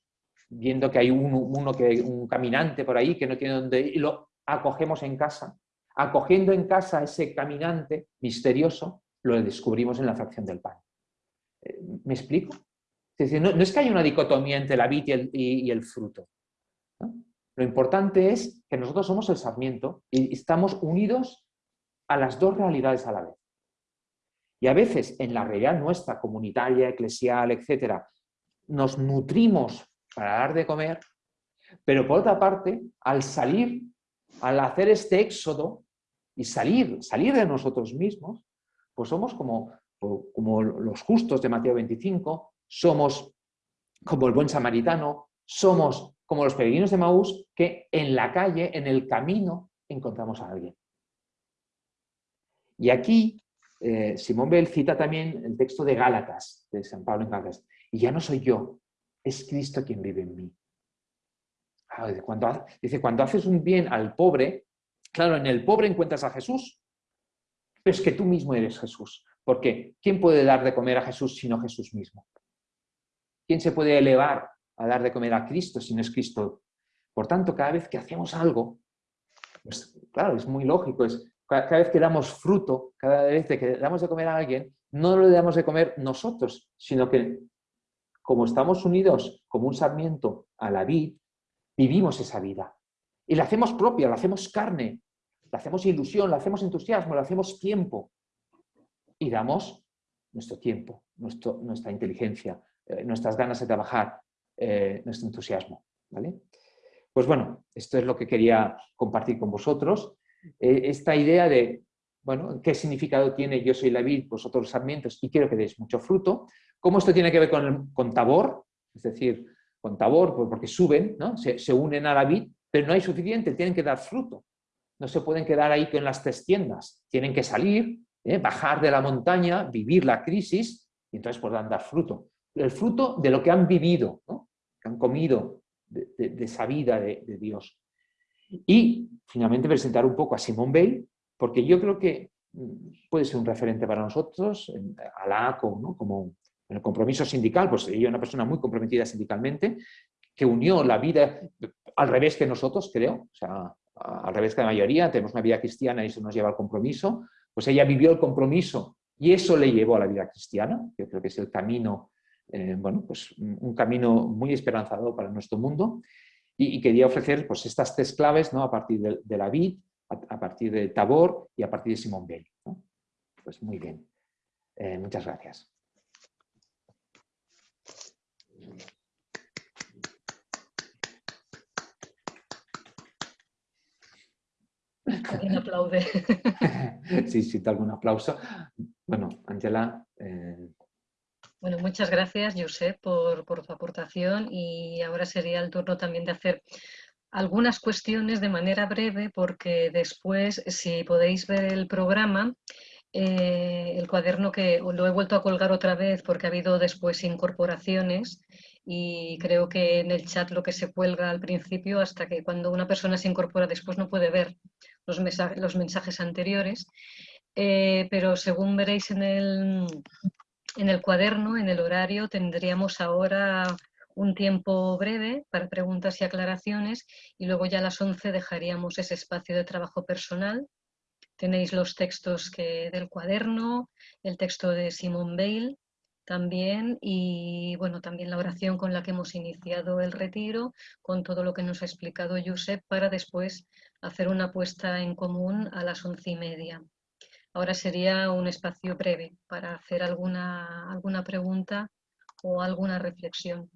viendo que hay uno, que, un caminante por ahí que no tiene dónde ir, lo acogemos en casa. Acogiendo en casa a ese caminante misterioso, lo descubrimos en la fracción del pan. Eh, ¿Me explico? Es decir, no, es que haya una dicotomía entre la vid y el, fruto. Lo importante es que nosotros somos el sarmiento y estamos unidos a las dos realidades a la vez. Y a veces en la realidad nuestra, comunitaria, eclesial, etcétera, nos nutrimos para dar de comer, pero por otra parte, al salir, al hacer este éxodo y salir, salir de nosotros mismos, pues somos como, como los justos de Mateo 25, somos como el buen samaritano, Somos como los peregrinos de Maús que en la calle, en el camino, encontramos a alguien. Y aquí eh, Simón Bell cita también el texto de Gálatas, de San Pablo en Gálatas. Y ya no soy yo, es Cristo quien vive en mí. Ah, cuando, dice, cuando haces un bien al pobre, claro, en el pobre encuentras a Jesús, pero es que tú mismo eres Jesús. Porque ¿quién puede dar de comer a Jesús sino Jesús mismo? ¿Quién se puede elevar a dar de comer a Cristo si no es Cristo? Por tanto, cada vez que hacemos algo, pues claro, es muy lógico, es cada vez que damos fruto, cada vez que damos de comer a alguien, no lo damos de comer nosotros, sino que como estamos unidos como un sarmiento a la vid, vivimos esa vida. Y la hacemos propia, la hacemos carne, la hacemos ilusión, la hacemos entusiasmo, la hacemos tiempo. Y damos nuestro tiempo, nuestra inteligencia, eh, nuestras ganas de trabajar, eh, nuestro entusiasmo. ¿vale? Pues bueno, esto es lo que quería compartir con vosotros. Eh, esta idea de, bueno, qué significado tiene yo soy la vid, vosotros los sarmientos y quiero que deis mucho fruto. ¿Cómo esto tiene que ver con, con tabor? Es decir, con tabor, pues porque suben, ¿no? se, se unen a la vid, pero no hay suficiente, tienen que dar fruto. No se pueden quedar ahí con las tres tiendas, tienen que salir, bajar de la montaña, vivir la crisis y entonces podrán dar fruto. El fruto de lo que han vivido, que han comido de, esa vida de, de Dios. Y finalmente presentar un poco a Simón Bale, porque yo creo que mm, puede ser un referente para nosotros, a la ACO, ¿no? como en el compromiso sindical, pues ella es una persona muy comprometida sindicalmente, que unió la vida al revés que nosotros, creo, o sea, al revés que la mayoría, tenemos una vida cristiana y eso nos lleva al compromiso, pues ella vivió el compromiso y eso le llevó a la vida cristiana, yo creo que es el camino, eh, bueno, pues un camino muy esperanzador para nuestro mundo, y, quería ofrecer pues, estas tres claves ¿no? a partir de, la vid, a, partir de Tabor y a partir de Simón Bell. Pues muy bien. Eh, muchas gracias. Alguien aplaude. sí, sí, algún aplauso. Bueno, Angela, eh, bueno, muchas gracias, Josep, por, por tu aportación y ahora sería el turno también de hacer algunas cuestiones de manera breve porque después, si podéis ver el programa, eh, el cuaderno que lo he vuelto a colgar otra vez porque ha habido después incorporaciones y creo que en el chat lo que se cuelga al principio hasta que cuando una persona se incorpora después no puede ver los, mensajes, los mensajes anteriores. Eh, pero según veréis en el, en el cuaderno, en el horario, tendríamos ahora un tiempo breve para preguntas y aclaraciones y luego ya a las 11 dejaríamos ese espacio de trabajo personal. Tenéis los textos que, del cuaderno, el texto de Simone Bale también y bueno, también la oración con la que hemos iniciado el retiro, con todo lo que nos ha explicado Josep para después hacer una puesta en común a las once y media. Ahora sería un espacio breve para hacer alguna, alguna pregunta o alguna reflexión.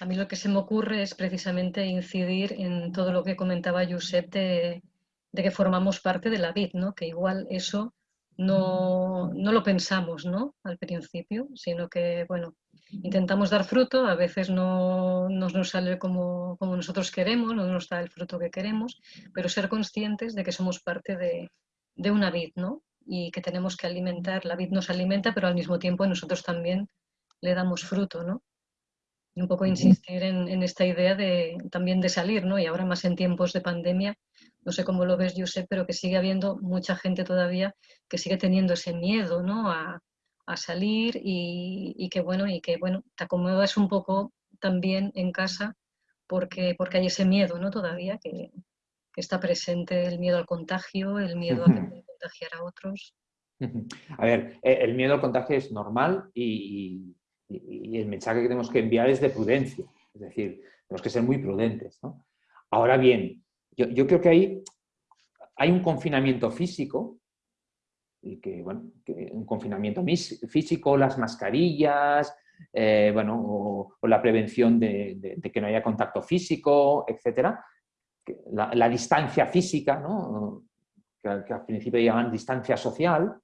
A mí lo que se me ocurre es precisamente incidir en todo lo que comentaba Josep de, que formamos parte de la vid, ¿no? que igual eso no, no, lo pensamos ¿no? al principio, sino que bueno, intentamos dar fruto, a veces no, nos sale como, como, nosotros queremos, no nos da el fruto que queremos, pero ser conscientes de que somos parte de, de una vid ¿no? y que tenemos que alimentar, la vid nos alimenta, pero al mismo tiempo nosotros también le damos fruto. ¿no? Y un poco insistir en, en esta idea de, también de salir, ¿no? y ahora más en tiempos de pandemia, no sé cómo lo ves, Josep, pero que sigue habiendo mucha gente todavía que sigue teniendo ese miedo ¿no? a, salir y, que bueno, y que bueno, te acomodas un poco también en casa porque, porque hay ese miedo ¿no? todavía que, está presente, el miedo al contagio, el miedo a contagiar a otros. A ver, e, el miedo al contagio es normal y, el mensaje que tenemos que enviar es de prudencia, es decir, tenemos que ser muy prudentes. Ahora bien, yo, creo que hay, hay un confinamiento físico, y que, bueno, un confinamiento físico, las mascarillas, eh, bueno, o, la prevención de, que no haya contacto físico, etcétera, la, distancia física, ¿no? que, al principio llaman distancia social,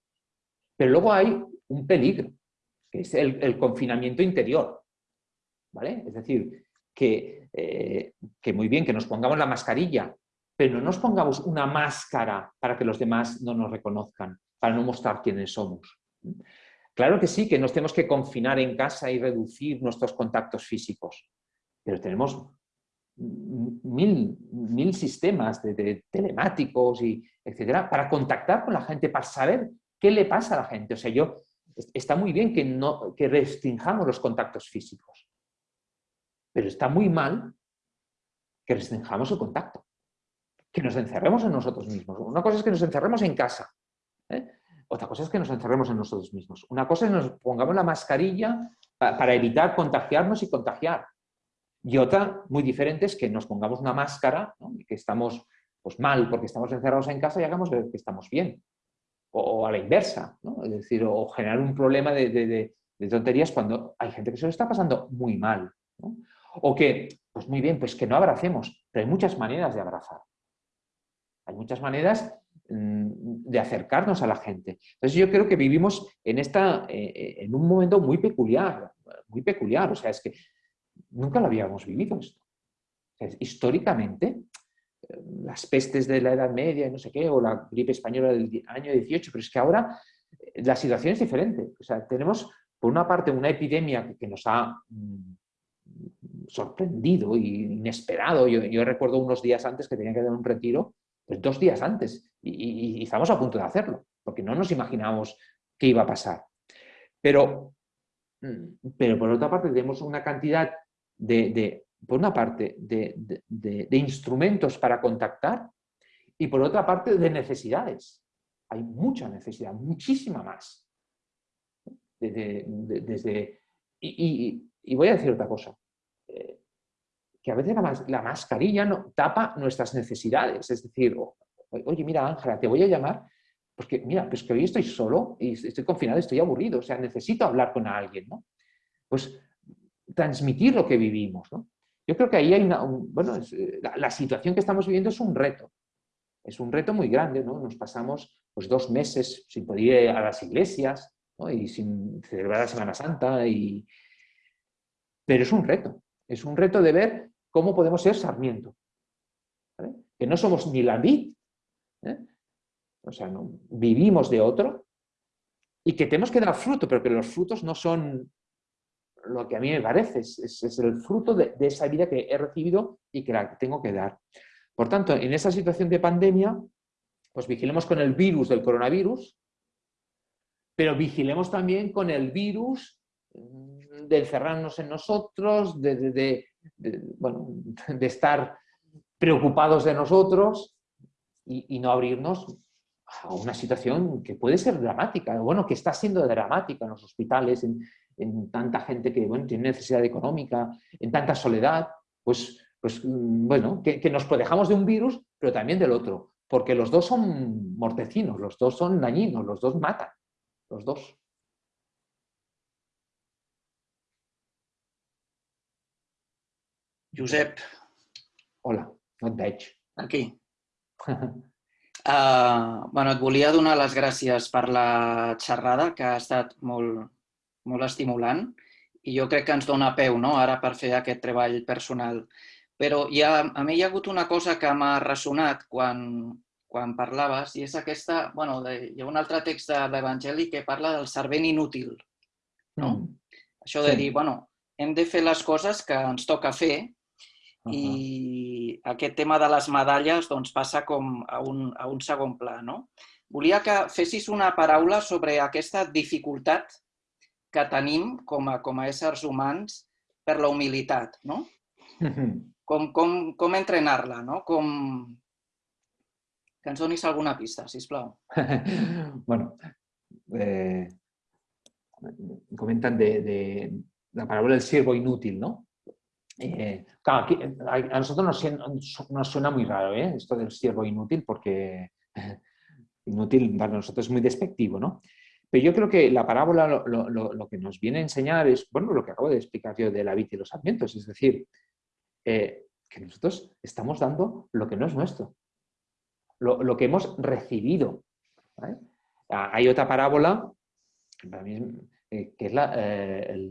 pero luego hay un peligro, que es el, confinamiento interior. ¿vale? Es decir, que, eh, que muy bien, que nos pongamos la mascarilla, pero no nos pongamos una máscara para que los demás no nos reconozcan, para no mostrar quiénes somos. Claro que sí, que nos tenemos que confinar en casa y reducir nuestros contactos físicos, pero tenemos mil, mil sistemas de, telemáticos y etcétera para contactar con la gente, para saber qué le pasa a la gente. O sea, yo, está muy bien que, no, que restringamos los contactos físicos, pero está muy mal que restringamos el contacto, que nos encerremos en nosotros mismos. Una cosa es que nos encerremos en casa, ¿eh? otra cosa es que nos encerremos en nosotros mismos. Una cosa es que nos pongamos la mascarilla para evitar contagiarnos y contagiar. Y otra, muy diferente, es que nos pongamos una máscara, que estamos pues, mal porque estamos encerrados en casa y hagamos ver que estamos bien. O, a la inversa, es decir, o generar un problema de, tonterías cuando hay gente que se lo está pasando muy mal. O que, pues muy bien, pues que no abracemos, pero hay muchas maneras de abrazar. Hay muchas maneras de acercarnos a la gente. Entonces yo creo que vivimos en, esta, eh, eh, en un momento muy peculiar, muy peculiar. O sea, es que nunca lo habíamos vivido esto. históricamente, eh, las pestes de la Edad Media y no sé qué, o la gripe española del año 18, pero es que ahora la situación es diferente. O sea, tenemos, por una parte, una epidemia que nos ha mm, sorprendido y inesperado. Yo, recuerdo unos días antes que tenía que dar un retiro, pues dos días antes, y, estamos a punto de hacerlo, porque no nos imaginábamos qué iba a pasar. Pero, mm, pero por otra parte tenemos una cantidad de, por una parte, de, instrumentos para contactar y por otra parte de necesidades. Hay mucha necesidad, muchísima más. Desde, y voy a decir otra cosa que a veces la, mascarilla no, tapa nuestras necesidades. Es decir, oye, mira, Ángela, te voy a llamar porque, mira, pues que hoy estoy solo y estoy confinado, estoy aburrido, o sea, necesito hablar con alguien, ¿no? Pues transmitir lo que vivimos, ¿no? Yo creo que ahí hay una, bueno, eh, la, situación que estamos viviendo es un reto, es un reto muy grande, ¿no? Nos pasamos pues, dos meses sin poder ir a las iglesias y sin celebrar la Semana Santa, y... pero es un reto, es un reto de ver cómo podemos ser Sarmiento. Que no somos ni la vid, ¿eh? o sea, vivimos de otro, y que tenemos que dar fruto, pero que los frutos no son lo que a mí me parece, es, el fruto de, esa vida que he recibido y que la tengo que dar. Por tanto, en esa situación de pandemia, pues vigilemos con el virus del coronavirus, pero vigilemos también con el virus de encerrarnos en nosotros, de, bueno, de estar preocupados de nosotros y, no abrirnos a una situación que puede ser dramática, bueno, que está siendo dramática en los hospitales, en, tanta gente que bueno, tiene necesidad económica, en tanta soledad, pues, pues bueno, que, que nos protejamos de un virus, pero también del otro, porque los dos son mortecinos, los dos son dañinos, los dos matan, los dos. Josep. Hola, no et veig. Aquí. Uh, bueno, et volia donar les gràcies per la xerrada, que ha estat molt, molt estimulant i jo crec que ens dona peu no? ara per fer aquest treball personal. Però hi ha, a mi hi ha hagut una cosa que m'ha ressonat quan, quan parlaves i és aquesta, bueno, de, hi ha un altre text de l'Evangeli que parla del servent inútil. No? Mm. Això de sí. dir, bueno, hem de fer les coses que ens toca fer -huh. i aquest tema de les medalles doncs, passa com a un, a un segon pla. No? Volia que fessis una paraula sobre aquesta dificultat que tenim com a, com a éssers humans per la humilitat. No? Com, com, com entrenar-la? No? Com... Que ens donis alguna pista, si plau. bueno, eh, comentan de, de la paraula del siervo inútil, ¿no? Eh, a nosotros nos, suena muy raro ¿eh? esto del siervo inútil, porque inútil para nosotros es muy despectivo, ¿no? Pero yo creo que la parábola lo, que nos viene a enseñar es, bueno, lo que acabo de explicar yo de la vid y los sarmientos, es decir, eh, que nosotros estamos dando lo que no es nuestro, lo, que hemos recibido. Ah, hay otra parábola, que es eh,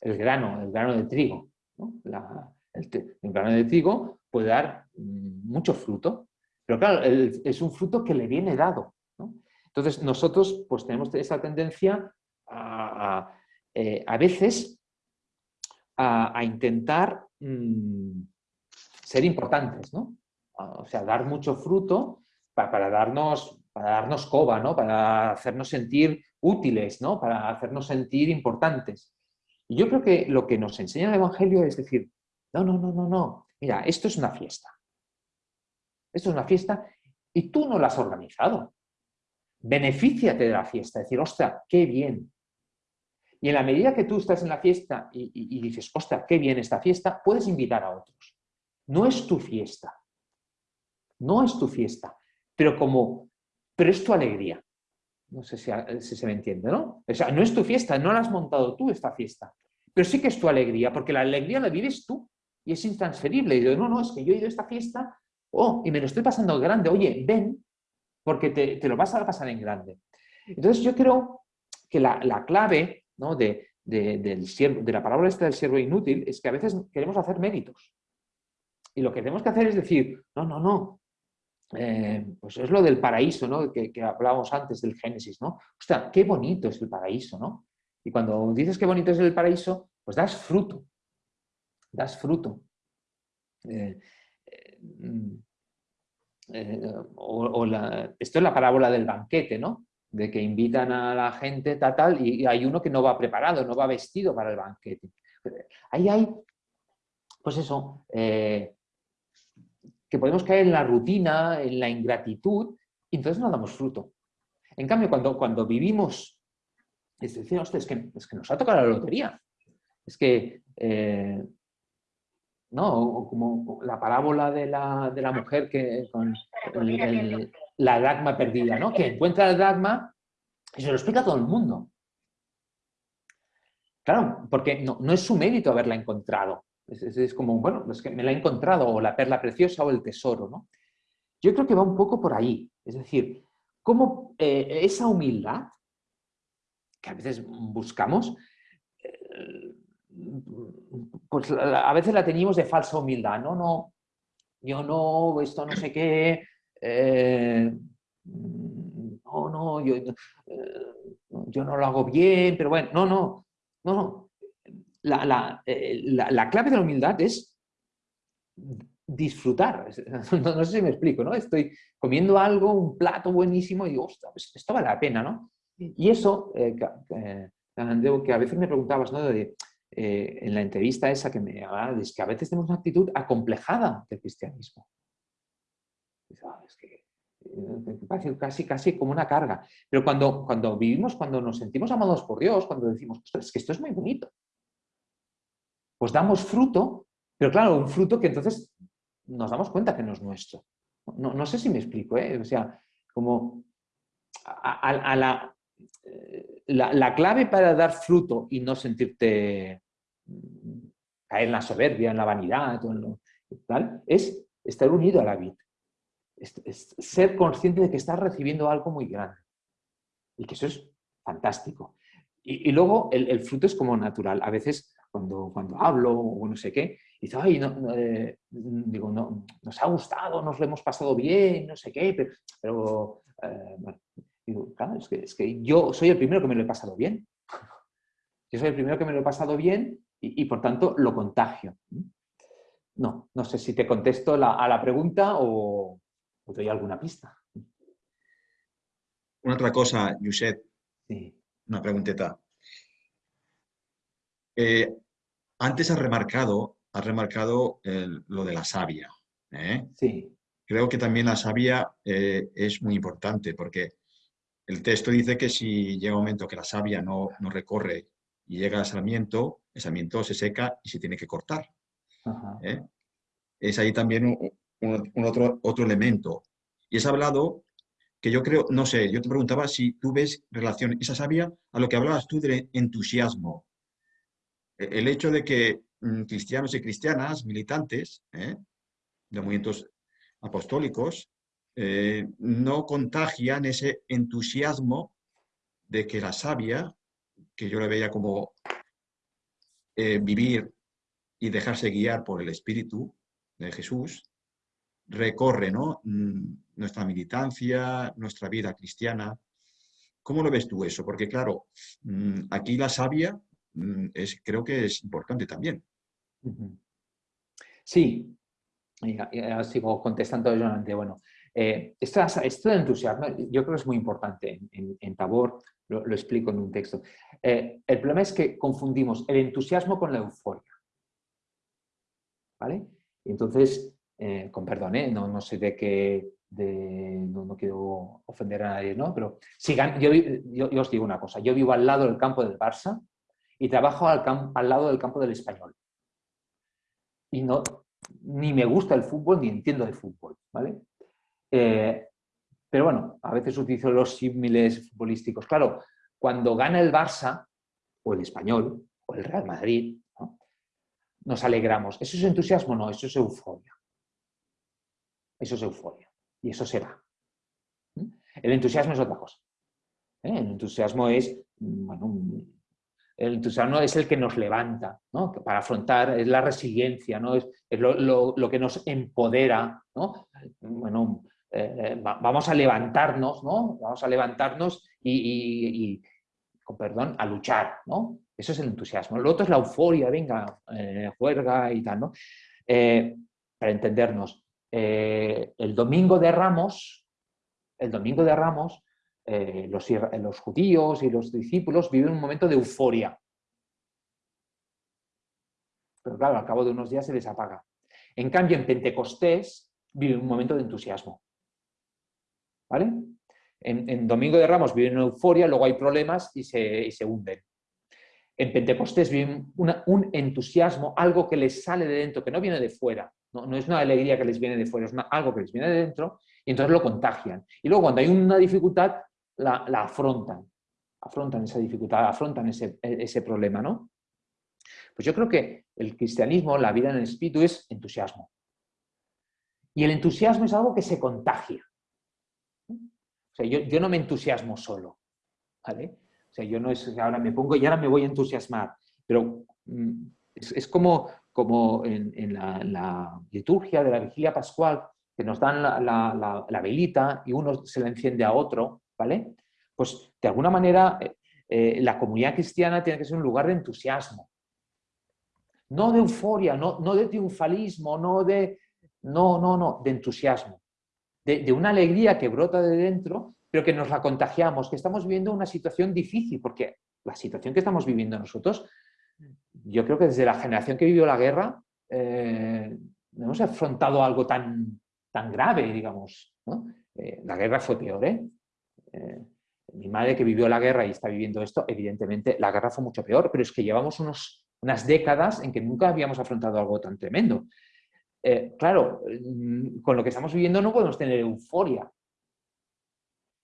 el grano, el grano de trigo. El, el de trigo puede dar mm, mucho fruto, pero claro, es un fruto que le viene dado. Entonces nosotros pues tenemos esa tendencia a, a, eh, veces a, intentar mm, ser importantes, ¿no? O sea, dar mucho fruto pa- para, darnos, para darnos coba, ¿no? Para hacernos sentir útiles, ¿no? Para hacernos sentir importantes. Y yo creo que lo que nos enseña el Evangelio es decir, no, no, no, no, no. Mira, esto es una fiesta. Esto es una fiesta y tú no la has organizado. Benefíciate de la fiesta. Decir, ostras, qué bien. Y en la medida que tú estás en la fiesta y, dices, ostras, qué bien esta fiesta, puedes invitar a otros. No es tu fiesta. No es tu fiesta. Pero como, pero es tu alegría. No sé si, si se me entiende, ¿no? O sea, no es tu fiesta, no la has montado tú esta fiesta. Pero sí que es tu alegría, porque la alegría la vives tú y es intransferible. Y yo, no, no, es que yo he ido a esta fiesta, oh, y me lo estoy pasando grande. Oye, ven, porque te, te lo vas a pasar en grande. Entonces yo creo que la, la clave ¿no? de, de- del siervo- de la palabra esta del siervo inútil es que a veces queremos hacer méritos. Y lo que tenemos que hacer es decir, no, no, no. Eh, pues es lo del paraíso, ¿no? Que, que hablábamos antes del Génesis, ¿no? Ostras, qué bonito es el paraíso, ¿no? Y cuando dices qué bonito es el paraíso, pues das fruto. Das fruto. Eh, eh, mm, esto es la parábola del banquete, ¿no? De que invitan a la gente, tal, tal, y hay uno que no va preparado, no va vestido para el banquete. Ahí hay, pues eso, que podemos caer en la rutina, en la ingratitud, y entonces no damos fruto. En cambio, cuando, cuando vivimos, es decir, "Hostia, es que, es que nos ha tocado la lotería. Es que, eh, ¿no? O como la parábola de la, de la mujer que con el- el- la dracma perdida, ¿no? Que encuentra la dracma y se lo explica a todo el mundo. Claro, porque no, no es su mérito haberla encontrado. Es, es- como, bueno, es que me la he encontrado, o la perla preciosa o el tesoro, ¿no? Yo creo que va un poco por ahí. Es decir, cómo eh, esa humildad que a veces buscamos, eh, pues a veces la teníamos de falsa humildad. No, no, yo no, esto no sé qué, eh, no, no, yo, yo no lo hago bien, pero bueno, no, no, no, no. La, la, eh, la- la clave de la humildad es disfrutar. No, no sé si me explico, ¿no? Estoy comiendo algo, un plato buenísimo y digo, ostras, pues esto vale la pena, ¿no? Y eso, eh, eh, que a veces me preguntabas, ¿no? De, eh, en la entrevista esa que me hablaba, es que a veces tenemos una actitud acomplejada del cristianismo. "Ah, es que parece casi, casi como una carga. Pero cuando, cuando vivimos, cuando nos sentimos amados por Dios, cuando decimos, "Ostras, es que esto es muy bonito, pues damos fruto, pero claro, un fruto que entonces nos damos cuenta que no es nuestro. No, no sé si me explico, ¿eh? O sea, como a, eh, la, la clave para dar fruto y no sentirte mm, caer en la soberbia, en la vanidad, en lo- tal, es estar unido a la vid. Es, es ser consciente de que estás recibiendo algo muy grande. Y que eso es fantástico. Y, luego el fruto es como natural. A veces cuando, cuando hablo o no sé qué, dice, ay, no, no, eh, digo, no, nos ha gustado, nos lo hemos pasado bien, no sé qué, pero, pero, eh, bueno, digo, claro, es que, es que yo soy el primero que me lo he pasado bien. Yo soy el primero que me lo he pasado bien y, y, por tanto lo contagio. No, no sé si te contesto la- a la pregunta o, o doy alguna pista. Una otra cosa, Yuset, Sí. una pregunteta. Eh, antes has remarcado, has remarcado el- lo de la savia. ¿eh? Sí, Creo que también la savia eh, es muy importante porque el texto dice que si llega un momento que la savia no, no recorre y llega al sarmiento, el sarmiento se seca y se tiene que cortar. ajá, ¿eh? Es ahí también un, un- un otro, otro elemento. Y has hablado que yo creo, no sé, yo te preguntaba si tú ves relación, esa savia, a lo que hablabas tú del entusiasmo. E- El hecho de que mm, cristianos y cristianas, militantes ¿eh? de movimientos apostólicos, eh, no contagian ese entusiasmo de que la savia que yo le veía como eh, vivir y dejarse guiar por el Espíritu de Jesús, recorre ¿no? Mm, nuestra militancia, nuestra vida cristiana. ¿Cómo lo ves tú eso? Porque claro, mm, aquí la savia mm, es, creo que es importante también. Sí, sigo contestando Bueno, eh, esto, de entusiasmo yo creo que es muy importante. En, Tabor lo, explico en un texto. Eh, el problema es que confundimos el entusiasmo con la euforia. ¿Vale? Entonces, eh, con perdón, no, no, sé de qué, no, quiero ofender a nadie, ¿no? Pero si, yo, yo, os digo una cosa, yo vivo al lado del campo del Barça y trabajo al, lado del campo del Español. Y no, ni me gusta el fútbol ni entiendo de fútbol, ¿vale? Eh, pero bueno, a veces utilizo los símiles futbolísticos. Claro, cuando gana el Barça, o el Español, o el Real Madrid, nos alegramos. ¿Eso es entusiasmo? No, eso es euforia. Eso es euforia. Y eso se va. El entusiasmo es otra cosa. ¿eh? El entusiasmo es, bueno, el entusiasmo es el que nos levanta, ¿no? Para afrontar, es la resiliencia, ¿no? Es, lo, que nos empodera, ¿no? Bueno, eh, vamos a levantarnos, ¿no? Vamos a levantarnos y, con perdón, a luchar, ¿no? Eso es el entusiasmo. Lo otro es la euforia, venga, eh, juerga y tal, ¿no? Eh, para entendernos, el domingo de Ramos, el domingo de Ramos, los, los judíos y los discípulos viven un momento de euforia. Pero claro, al cabo de unos días se les apaga. En cambio, en Pentecostés vive un momento de entusiasmo. ¿Vale? En, Domingo de Ramos viven una euforia, luego hay problemas y se, hunden. En Pentecostés viven un entusiasmo, algo que les sale de dentro, que no viene de fuera. No, es una alegría que les viene de fuera, es algo que les viene de dentro y entonces lo contagian. Y luego cuando hay una dificultad, la, afrontan. Afrontan esa dificultad, afrontan ese, ese problema, ¿no? Pues yo creo que el cristianismo, la vida en el espíritu, es entusiasmo. Y el entusiasmo es algo que se contagia. O sea, yo, no me entusiasmo solo, ¿vale? O sea, yo no es ahora me pongo y ahora me voy a entusiasmar, pero mm, es, como, como en, la, liturgia de la vigilia pascual, que nos dan la, velita y uno se la enciende a otro, ¿vale? Pues de alguna manera eh, eh, la comunidad cristiana tiene que ser un lugar de entusiasmo. No de euforia, no, no de triunfalismo, no de... No, no, no, de entusiasmo de, una alegría que brota de dentro, pero que nos la contagiamos, que estamos viviendo una situación difícil, porque la situación que estamos viviendo nosotros, yo creo que desde la generación que vivió la guerra, eh, hemos afrontado algo tan, tan grave, digamos. Eh, la guerra fue peor, ¿eh? ¿Eh? Mi madre que vivió la guerra y está viviendo esto, evidentemente la guerra fue mucho peor, pero es que llevamos unos, unas décadas en que nunca habíamos afrontado algo tan tremendo. Eh, claro, mm, con lo que estamos viviendo no podemos tener euforia,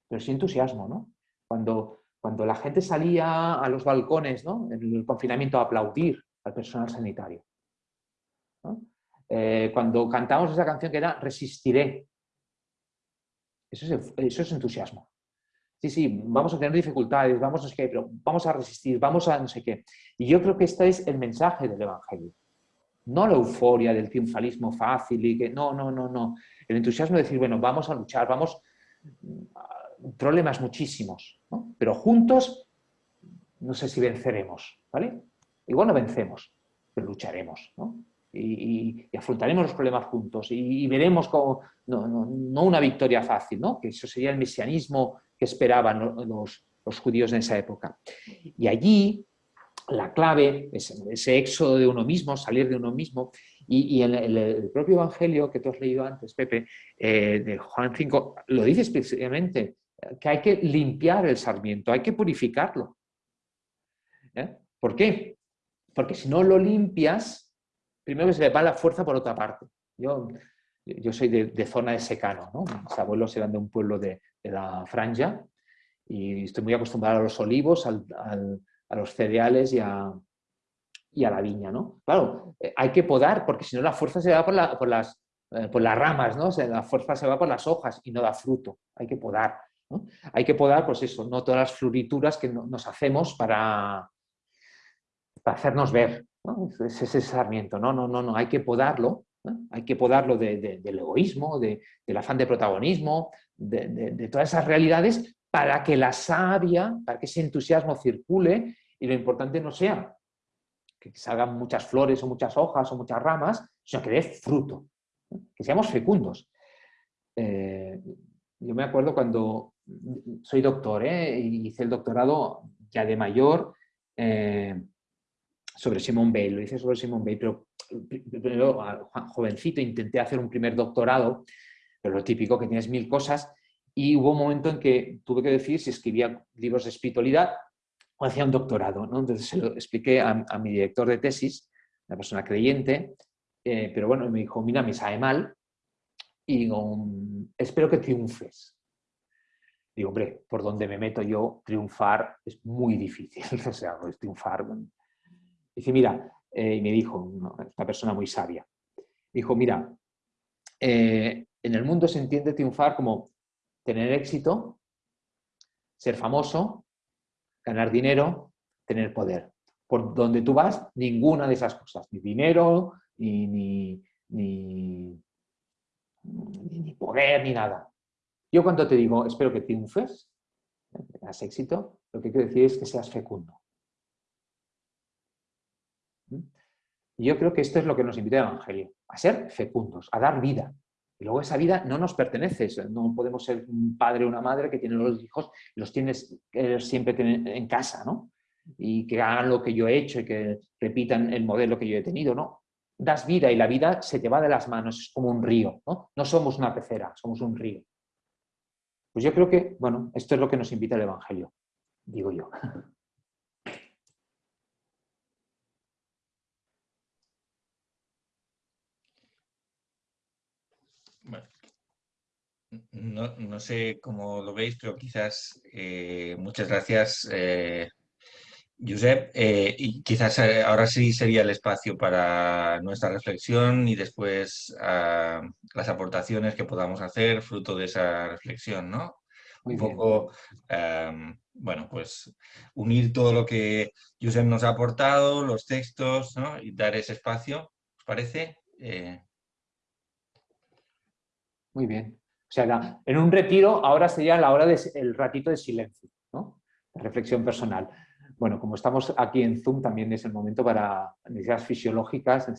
pero sí entusiasmo, ¿no? Cuando, cuando la gente salía a los balcones, ¿no? En el confinamiento a aplaudir al personal sanitario. Eh, cuando cantamos esa canción que era Resistiré. Eso es, eso es entusiasmo. Sí, sí, vamos a tener dificultades, vamos a, pero vamos a resistir, vamos a no sé qué. Y yo creo que este es el mensaje del Evangelio. No la euforia del triunfalismo fácil y que no, no, no, no. El entusiasmo de decir, bueno, vamos a luchar, vamos, mm, problemas muchísimos, ¿no? pero juntos no sé si venceremos, ¿vale? Igual no vencemos, pero lucharemos, ¿no? Y, afrontaremos los problemas juntos y, veremos como, no, no, una victoria fácil, ¿no? que eso sería el mesianismo esperaban los, judíos en esa época. Y allí la clave, es ese éxodo de uno mismo, salir de uno mismo. Y, en el, propio Evangelio que tú has leído antes, Pepe, eh, de Juan 5, lo dice especialmente, que hay que limpiar el sarmiento, hay que purificarlo. ¿Eh? ¿Por qué? Porque si no lo limpias, primero que se le va la fuerza por otra parte. Yo, yo soy de, zona de secano, ¿no? mis abuelos eran de un pueblo de, la Franja y estoy muy acostumbrado a los olivos, a los cereales y a, y a la viña, ¿no? Claro, eh, hay que podar porque si no la fuerza se va por, las, eh, por las ramas, ¿no? la fuerza se va por las hojas y no da fruto, hay que podar. Hay que podar, pues eso, no todas las florituras que no- nos hacemos para, para hacernos ver. ¿no? Es ese sarmiento. No, no, no, no, hay que podarlo. Hay que podarlo de- de- del egoísmo, de- del afán de protagonismo, de, todas esas realidades para que la savia, para que ese entusiasmo circule y lo importante no sea que salgan muchas flores o muchas hojas o muchas ramas, sino que dé fruto, que seamos fecundos. Eh, yo me acuerdo cuando soy doctor, ¿eh? hice el doctorado ya de mayor eh, sobre Simón Bale, lo hice sobre Simón Bale, pero primero, a- jovencito, intenté hacer un primer doctorado, pero lo típico que tienes mil cosas, y hubo un momento en que tuve que decir si escribía libros de espiritualidad o hacía un doctorado. ¿no? Entonces se lo expliqué a, a mi director de tesis, una persona creyente, eh, pero bueno, me dijo, mira, me sabe mal y digo, "Mm, espero que triunfes. Digo, hombre, por donde me meto yo, triunfar es muy difícil. o sea, pues, triunfar. bueno. Dice, mira, eh, y me dijo, una, persona muy sabia, dijo, mira, eh, en el mundo se entiende triunfar como tener éxito, ser famoso, ganar dinero, tener poder. Por donde tú vas, ninguna de esas cosas, ni dinero, ni, ni, ni- ni poder, ni nada. Yo cuando te digo, espero que triunfes, que tengas éxito, lo que quiero decir es que seas fecundo. Y yo creo que esto es lo que nos invita el Evangelio, a ser fecundos, a dar vida. Y luego esa vida no nos pertenece, no podemos ser un padre o una madre que tiene los hijos y los tienes que siempre en casa, ¿no? Y que hagan lo que yo he hecho y que repitan el modelo que yo he tenido, ¿no? Das vida y la vida se te va de las manos, es como un río, ¿no? No somos una pecera, somos un río. Pues yo creo que, bueno, esto es lo que nos invita el Evangelio, digo yo. Bueno, no, no sé cómo lo veis, pero quizás eh, muchas gracias, eh, Josep. Eh, y quizás eh, ahora sí sería el espacio para nuestra reflexión y después ah, las aportaciones que podamos hacer fruto de esa reflexión, ¿no? Muy Un poco, em, bueno, pues unir todo lo que Josep nos ha aportado, los textos, ¿no? Y dar ese espacio, ¿os parece? Eh, Muy bien. O sea, en un retiro ahora sería la hora del ratito de silencio, ¿no? Reflexión personal. Bueno, como estamos aquí en Zoom, también es el momento para necesidades fisiológicas,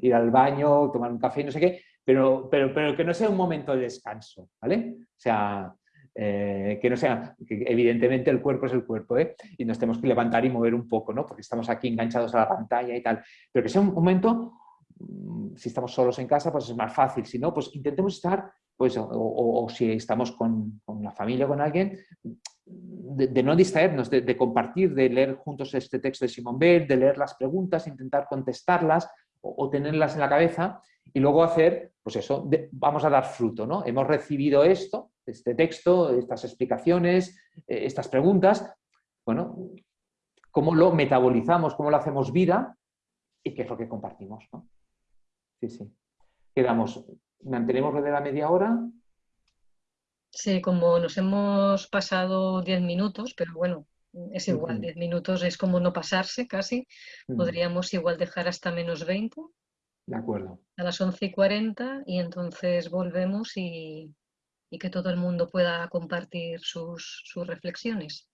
ir al baño, tomar un café, no sé qué, pero, pero, pero que no sea un momento de descanso, ¿vale? O sea, eh, que no sea, evidentemente el cuerpo es el cuerpo, ¿eh? Y nos tenemos que levantar y mover un poco, ¿no? Porque estamos aquí enganchados a la pantalla y tal, pero que sea un momento si estamos solos en casa, pues es más fácil. Si no, pues intentemos estar, pues, o, si estamos con, con la familia o con alguien, de, no distraernos, de, compartir, de leer juntos este texto de Simón Bell, de leer las preguntas, intentar contestarlas o, tenerlas en la cabeza y luego hacer, pues eso, vamos a dar fruto, ¿no? Hemos recibido esto, este texto, estas explicaciones, eh, estas preguntas, bueno, cómo lo metabolizamos, cómo lo hacemos vida y qué es lo que compartimos, ¿no? Sí, sí. Quedamos, mantenemos lo de la media hora. Sí, como nos hemos pasado 10 minutos, pero bueno, es igual, Ujú. 10 minutos es como no pasarse casi. Podríamos igual dejar hasta menos 20, De acuerdo. a las 11 y 40, y entonces volvemos y, y que todo el mundo pueda compartir sus, sus reflexiones.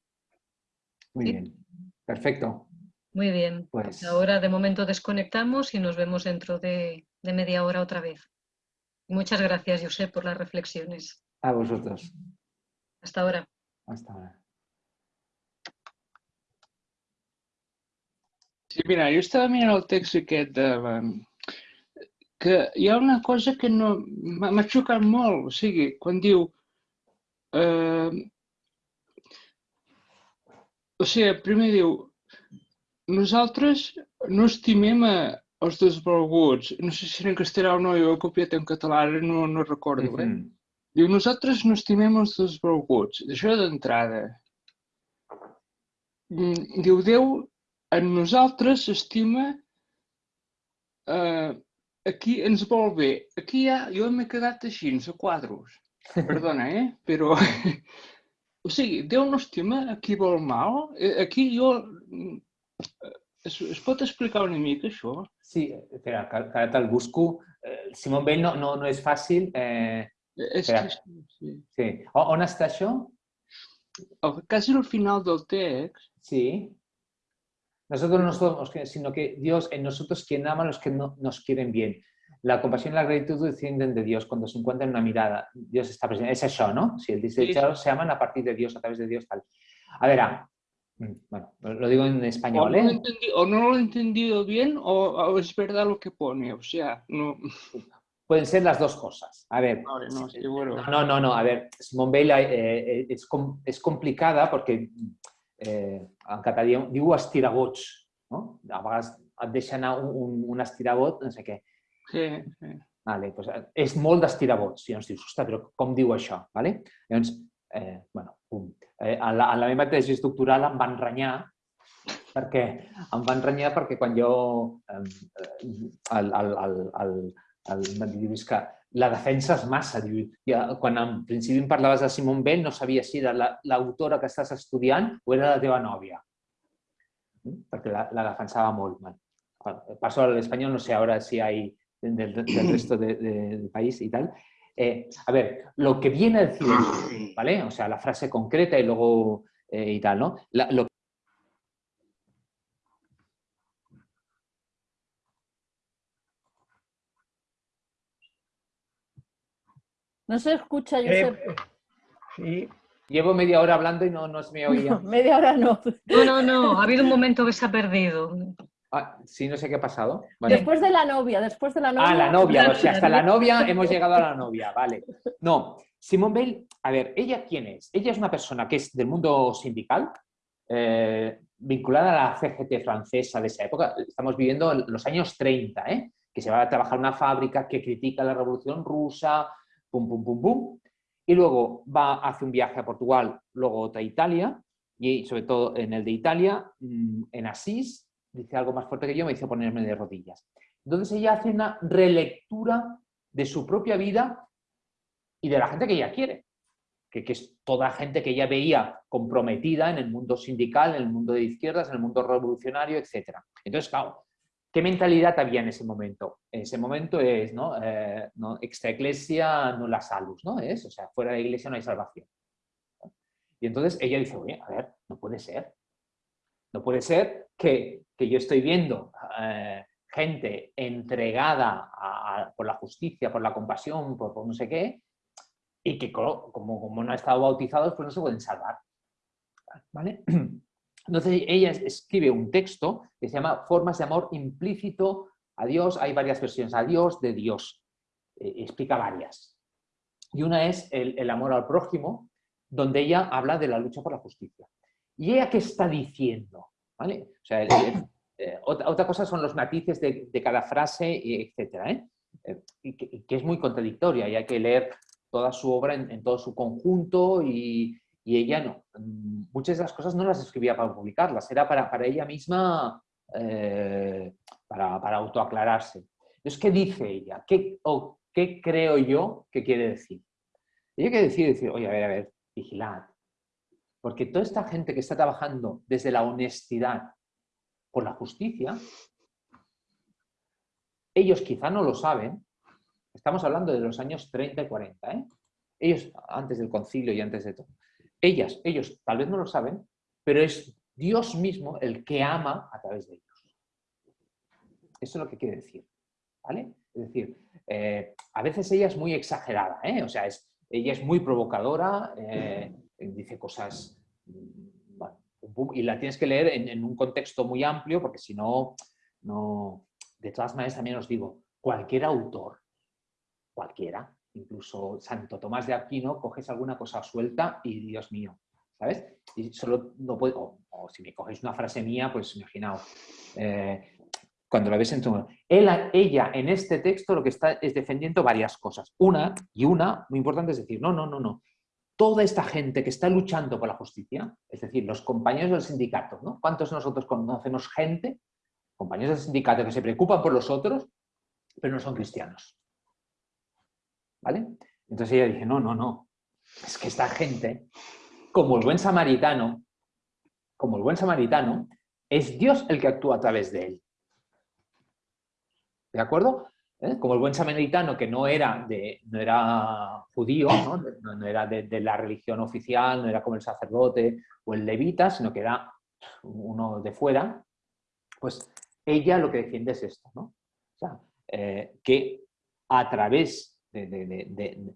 Muy Sí. bien. Perfecto. Muy bien, Pues ahora de momento desconectamos y nos vemos dentro de, de media hora otra vez. Muchas gracias, Josep, por las reflexiones. a vosotros. Hasta ahora. Hasta ahora. Sí, mira, jo estava mirant el text aquest de... la- que hi ha una cosa que no m'ha xocat molt, o sigui, quan diu... Eh, o sigui, primer diu, nosaltres no estimem a, els desvalguts. No sé si era en castellà o no, jo he copiat en català, ara no, no recordo. Eh? Ujú. Diu, nosaltres no estimem els desvalguts. Això d'entrada. Mm, Diu, Déu en nosaltres estima eh, aquí ens vol bé. Aquí ja, jo m'he quedat així, a quadros. Perdona, eh? Però, O sigui, Déu no estima a qui vol mal? Eh, Aquí jo... Es, es pot explicar una mica això? Sí, espera, que, que ara te'l busco. Eh, Simon Bell no, no, no és fàcil. Eh, Eh, És que, sí. sí. O, on està això? El- Quasi al final del text, Sí. Nosotros no somos, sino que Dios en nosotros quien ama a los que no, nos quieren bien. La compasión y la gratitud descienden de Dios cuando se encuentran en una mirada. Dios está presente. Es eso, ¿no? Si el desechado se aman a partir de Dios, a través de Dios, tal. A ver, ah, mm, bueno, lo digo en o español, no, lo he ¿eh? o no lo he entendido bien o, o es verdad lo que pone. O sea, no... Pueden ser las dos cosas. A ver, Vale, no, sí, bueno. No, no, no. A ver, Simone Weil eh, eh, és, com, és complicada perquè eh, en català diu, estiragots, no? A vegades et deixa anar un, un, un estirabot, no sé què. Sí, sí. Vale, doncs, eh, és molt d'estirabots. I llavors dius, ostres, però com diu això? Vale? Llavors, eh, bueno, pum. Eh, a, la, a la meva tesi doctoral em van renyar perquè em van renyar perquè quan jo eh, eh, el, el, el, el, el, em diu, és que la defensa és massa. Diu, ja, quan en principi em parlaves de Simone Bell no sabia si era la- l'autora que estàs estudiant o era la teva nòvia. Mm? Perquè la, la defensava molt. Bueno, paso al español, no sé ahora si hay del, del resto de- de- del país y tal. Eh, a ver, lo que viene a decir, ¿vale? O sea, la frase concreta y luego eh, y tal, ¿no? La- lo No se escucha, Eh, Josep. sí, Llevo media hora hablando y no, no se me oía. Media hora no. No, no, no, ha habido un momento que se ha perdido. Ah, sí, no sé qué ha pasado. Vale. Después de la novia, después de la novia. Ah, la novia, o sea, hasta la novia hemos llegado a la novia, vale. No, Simone Bell, a ver, ¿ella quién es? Ella es una persona que es del mundo sindical, eh, vinculada a la CGT francesa de esa época. Estamos viviendo en los años 30, ¿eh? que se va a trabajar en una fábrica que critica la revolución rusa, pum, pum, pum, pum. Y luego va, hace un viaje a Portugal, luego otra a Italia, y sobre todo en el de Italia, mm, en Asís, dice algo más fuerte que yo, me hizo ponerme de rodillas. Entonces ella hace una relectura de su propia vida y de la gente que ella quiere, que, que es toda gente que ella veía comprometida en el mundo sindical, en el mundo de izquierdas, en el mundo revolucionario, etc. Entonces, ¿qué mentalidad había en ese momento? En ese momento es, ¿no? Eh, ¿no? Extra iglesia no la salus, ¿no? Es, o sea, fuera de la iglesia no hay salvación. Y entonces ella dice, oye, a ver, no puede ser. No puede ser que, que yo estoy viendo eh, gente entregada por la justicia, por la compasión, por, no sé qué, y que co- como, como no han estado bautizados, pues no se pueden salvar. ¿Vale? Entonces ella es- escribe un texto que se llama Formas de amor implícito a Dios. Hay varias versiones, a Dios de Dios. Eh, explica varias. Y una es el, el amor al prójimo, donde ella habla de la lucha por la justicia. ¿Y ella qué está diciendo? ¿Vale? Eh, otra, cosa son los matices de, de cada frase, etcétera, ¿eh? Eh, que, es muy contradictoria y hay que leer toda su obra en, en todo su conjunto y, y ella no. mm, Muchas de las cosas no las escribía para publicarlas, era para, para ella misma, eh, para, para autoaclararse. Entonces, ¿qué dice ella? ¿Qué, o qué creo yo que quiere decir? Ella quiere decir, decir, oye, a ver, a ver, vigilad. Porque toda esta gente que está trabajando desde la honestidad por la justicia, ellos quizá no lo saben, estamos hablando de los años 30 y 40, ¿eh? ellos antes del concilio y antes de todo. Ellas, ellos tal vez no lo saben, pero es Dios mismo el que ama a través de ellos. Eso es lo que quiere decir. ¿vale? Es decir, eh, a veces ella es muy exagerada, ¿eh? o sea, es, ella es muy provocadora, eh, dice cosas, mm, y la tienes que leer en, un contexto muy amplio, porque si no, no... De todas maneras, también os digo, cualquier autor, cualquiera, incluso Santo Tomás de Aquino, coges alguna cosa suelta y Dios mío, ¿sabes? Y solo no puedo, o, si me coges una frase mía, pues imaginaos, eh, cuando la ves en tu... Él, ella en este texto lo que está es defendiendo varias cosas. Una, y una, muy importante, es decir, no, no, no, no. Toda esta gente que está luchando por la justicia, es decir, los compañeros del sindicato, ¿no? ¿Cuántos de nosotros conocemos gente, compañeros del sindicato, que se preocupan por los otros, pero no son cristianos? ¿Vale? Entonces ella dice, no, no, no. Es que esta gente como el buen samaritano, como el buen samaritano, es Dios el que actúa a través de él. ¿De acuerdo? ¿Eh? Como el buen samaritano que no era, de, no era judío, no, no era de, de, la religión oficial, no era como el sacerdote o el levita, sino que era uno de fuera, pues ella lo que defiende es esto, ¿no? O sea, eh, que a través de, de,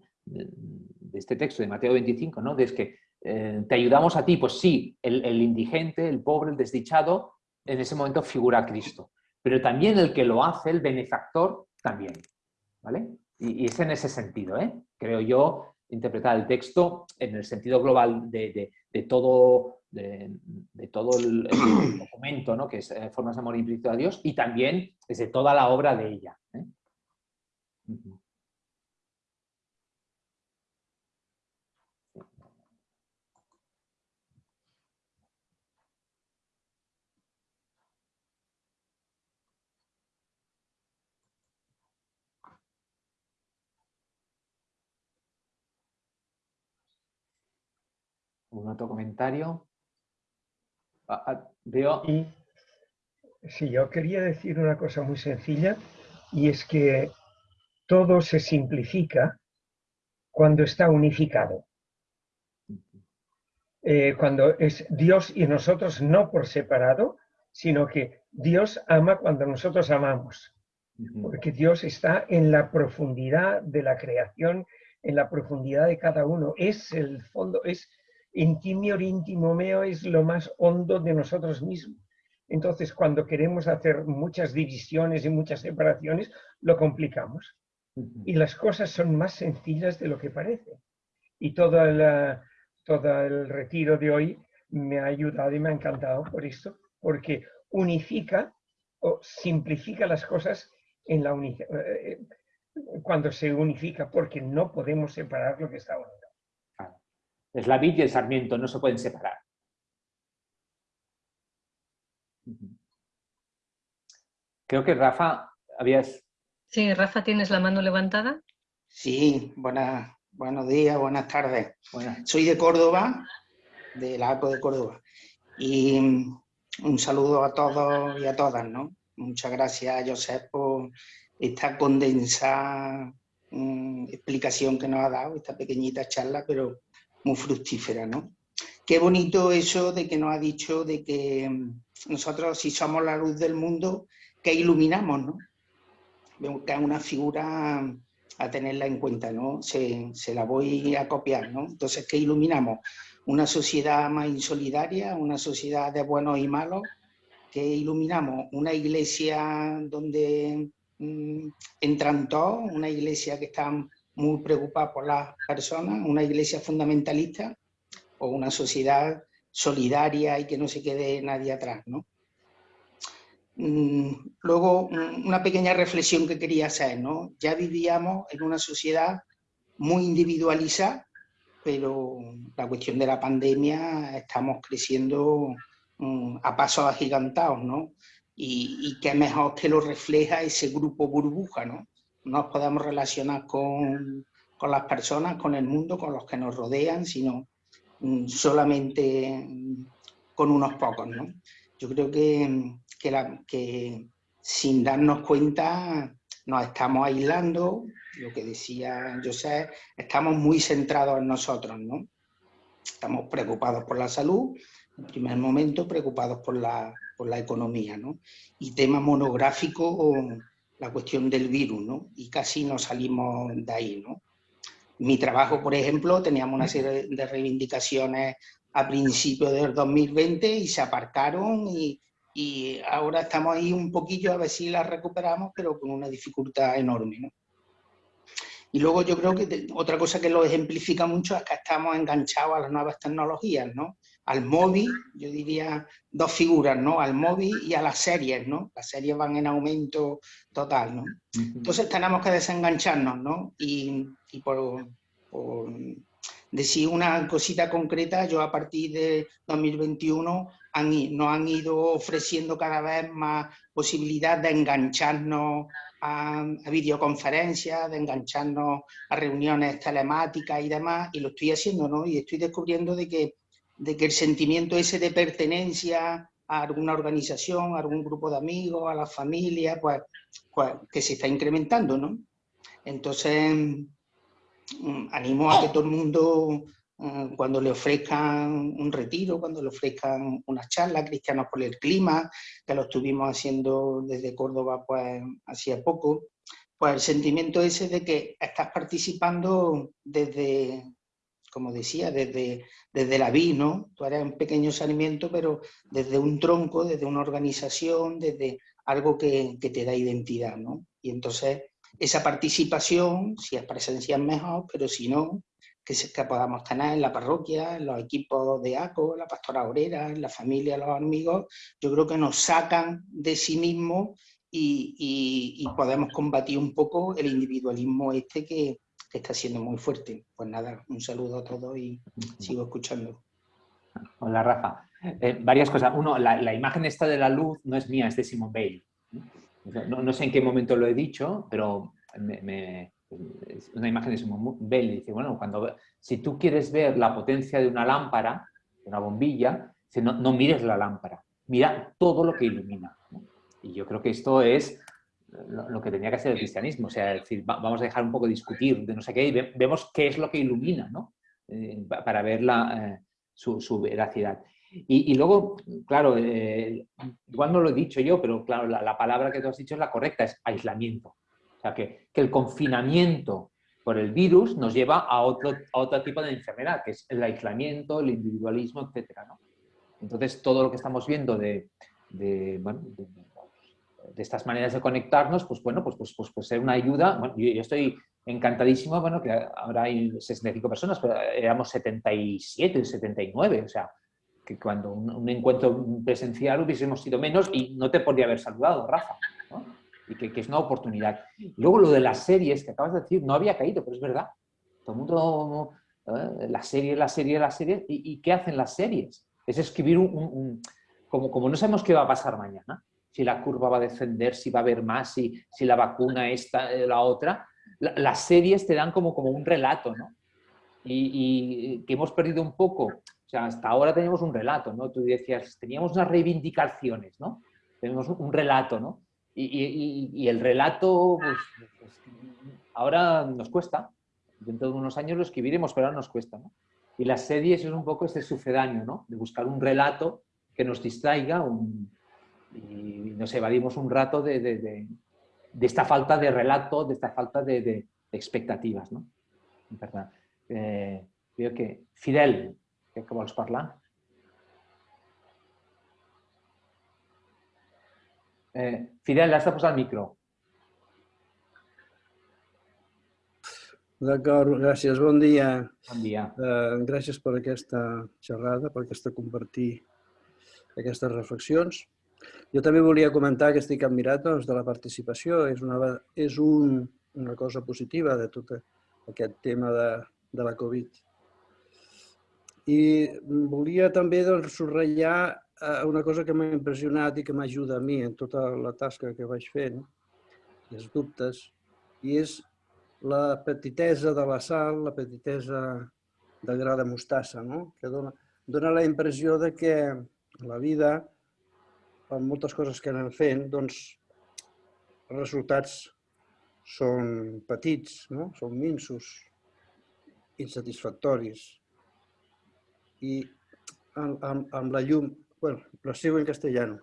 este texto de Mateo 25, ¿no? Es que eh, te ayudamos a ti, pues sí, el, el, indigente, el pobre, el desdichado, en ese momento figura a Cristo. Pero también el que lo hace, el benefactor, también. ¿Vale? Y, es en ese sentido, ¿eh? creo yo, interpretar el texto en el sentido global de, de todo, de, todo el, el, documento, ¿no? que es eh, Formas de Amor Implícito a Dios, y también desde toda la obra de ella. ¿eh? Uh -huh. ¿Un otro comentario? Ah, ah, veo... Y, sí, yo quería decir una cosa muy sencilla y es que todo se simplifica cuando está unificado. Eh, cuando es Dios y nosotros no por separado, sino que Dios ama cuando nosotros amamos. Porque Dios está en la profundidad de la creación, en la profundidad de cada uno. Es el fondo, es intimior íntimo meo es lo más hondo de nosotros mismos. Entonces, cuando queremos hacer muchas divisiones y muchas separaciones, lo complicamos. Y las cosas son más sencillas de lo que parece. Y todo el, todo el retiro de hoy me ha ayudado y me ha encantado por esto, porque unifica o simplifica las cosas en la cuando se unifica, porque no podemos separar lo que está unido. Es la vid y el sarmiento, no se pueden separar. Creo que Rafa, habías... Sí, Rafa, ¿tienes la mano levantada? Sí, buenas, buenos días, buenas tardes. Buenas. Soy de Córdoba, de la ACO de Córdoba. Y un saludo a todos y a todas, ¿no? Muchas gracias, Josep, por esta condensada um, explicación que nos ha dado, esta pequeñita charla, pero muy fructífera, ¿no? Qué bonito eso de que nos ha dicho de que nosotros si somos la luz del mundo, que iluminamos, ¿no? Que es una figura a tenerla en cuenta, ¿no? Se, se, la voy a copiar, ¿no? Entonces, ¿qué iluminamos? Una sociedad más insolidaria, una sociedad de buenos y malos, que iluminamos una iglesia donde mmm, entran todos, una iglesia que está muy preocupada por las personas, una iglesia fundamentalista o una sociedad solidaria y que no se quede nadie atrás, ¿no? Luego, una pequeña reflexión que quería hacer, ¿no? Ya vivíamos en una sociedad muy individualizada, pero la cuestión de la pandemia estamos creciendo a pasos agigantados, ¿no? Y, y qué mejor que lo refleja ese grupo burbuja, ¿no? Nos podemos relacionar con, con, las personas, con el mundo, con los que nos rodean, sino mm, solamente con unos pocos. ¿no? Yo creo que, que, sin darnos cuenta nos estamos aislando, lo que decía José, estamos muy centrados en nosotros. ¿no? Estamos preocupados por la salud, en primer momento preocupados por la, por la economía. ¿no? Y tema monográfico la cuestión del virus, ¿no? Y casi no salimos de ahí, ¿no? Mi trabajo, por ejemplo, teníamos una serie de reivindicaciones a principios del 2020 y se aparcaron y, y ahora estamos ahí un poquillo a ver si las recuperamos, pero con una dificultad enorme, ¿no? Y luego yo creo que otra cosa que lo ejemplifica mucho es que estamos enganchados a las nuevas tecnologías, ¿no? Al móvil, yo diría dos figuras, ¿no? Al móvil y a las series, ¿no? Las series van en aumento total, ¿no? Entonces tenemos que desengancharnos, ¿no? Y, y por, por, decir una cosita concreta, yo a partir de 2021 han, nos han ido ofreciendo cada vez más posibilidad de engancharnos a, a, videoconferencias, de engancharnos a reuniones telemáticas y demás, y lo estoy haciendo, ¿no? Y estoy descubriendo de que de que el sentimiento ese de pertenencia a alguna organización, a algún grupo de amigos, a la familia, pues, pues que se está incrementando, ¿no? Entonces, mm, animo a que todo el mundo, mm, cuando le ofrezcan un retiro, cuando le ofrezcan una charla, Cristianos por el Clima, que lo estuvimos haciendo desde Córdoba pues hacía poco, pues el sentimiento ese de que estás participando desde, como decía, desde, desde la vid, ¿no? Tú eres un pequeño saneamiento, pero desde un tronco, desde una organización, desde algo que, que te da identidad, ¿no? Y entonces esa participación, si es presencial mejor, pero si no, que, se, que podamos tener en la parroquia, en los equipos de ACO, la pastora obrera, en la familia, los amigos, yo creo que nos sacan de sí mismos y, y podemos combatir un poco el individualismo este que, que está siendo muy fuerte. Pues nada, un saludo a todos y sigo escuchando. Hola, Rafa. Eh, varias cosas. Uno, la, la, imagen esta de la luz no es mía, es de Simon Bale. No, no sé en qué momento lo he dicho, pero es una imagen de Simon Bale. Dice, bueno, cuando, si tú quieres ver la potencia de una lámpara, de una bombilla, no mires la lámpara, mira todo lo que ilumina. Y yo creo que esto es lo, que tenía que hacer el cristianismo. O sea, decir, vamos a dejar un poco discutir de no sé qué y vemos qué es lo que ilumina, ¿no? Eh, para ver la, eh, su, su, veracidad. Y, y, luego, claro, eh, igual no lo he dicho yo, pero claro, la, la, palabra que tú has dicho es la correcta, es aislamiento. O sea, que, que el confinamiento por el virus nos lleva a otro, a otro tipo de enfermedad, que es el aislamiento, el individualismo, etc. ¿no? Entonces, todo lo que estamos viendo de, de, bueno, de, de estas maneras de conectarnos, pues bueno, pues, pues, pues, pues ser una ayuda. Bueno, yo, yo, estoy encantadísimo, bueno, que ahora hay 65 personas, pero éramos 77, 79, o sea, que cuando un, un encuentro presencial hubiésemos sido menos y no te podría haber saludado, Rafa, ¿no? Y que, que, es una oportunidad. Luego lo de las series que acabas de decir, no había caído, pero es verdad. Todo el mundo, ¿eh? la serie, la serie, la serie, ¿y, y qué hacen las series? Es escribir un, un, un como, como no sabemos qué va a pasar mañana, si la curva va a descender, si va a haber más, si, si la vacuna esta, eh, la otra. La, las series te dan como, como un relato, ¿no? Y, y, que hemos perdido un poco. O sea, hasta ahora teníamos un relato, ¿no? Tú decías, teníamos unas reivindicaciones, ¿no? Tenemos un relato, ¿no? Y, y, y el relato, pues, pues, ahora nos cuesta. Dentro de unos años lo escribiremos, pero ahora nos cuesta, ¿no? Y las series es un poco este sucedáneo, ¿no? De buscar un relato que nos distraiga, un, y nos evadimos un rato de, de, de, de, esta falta de relato, de esta falta de, expectativas. No? Eh, que Fidel, crec que vols parlar? Eh, Fidel, has de posar el micro. D'acord, gràcies. Bon dia. Bon dia. Uh, gràcies per aquesta xerrada, per aquesta compartir aquestes reflexions. Jo també volia comentar que estic admirat doncs, de la participació. És, una, és un, una cosa positiva de tot aquest tema de, de la Covid. I volia també doncs, subratllar eh, una cosa que m'ha impressionat i que m'ajuda a mi en tota la tasca que vaig fent, els dubtes, i és la petitesa de la sal, la petitesa del gra de mostassa, no? que dona, dona la impressió de que la vida amb moltes coses que anem fent, doncs els resultats són petits, no? són minsos, insatisfactoris. I amb, amb, amb la llum, bueno, lo sigo en castellano,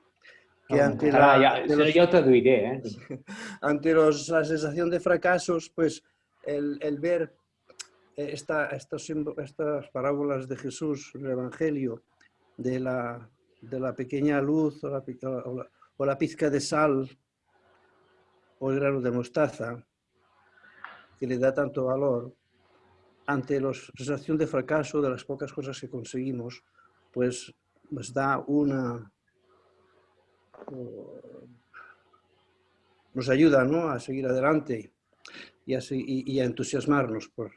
que ante la, ya, los, yo traduiré. ¿eh? Ante los, la sensación de fracasos, pues el, el ver esta, estos, estas parábolas de Jesús, el Evangelio, de la, de la pequeña luz o la, o pizca de sal o el grano de mostaza que le da tanto valor, ante la sensación de fracaso de las pocas cosas que conseguimos, pues nos da una... nos ayuda ¿no? a seguir adelante y a, y a entusiasmarnos por,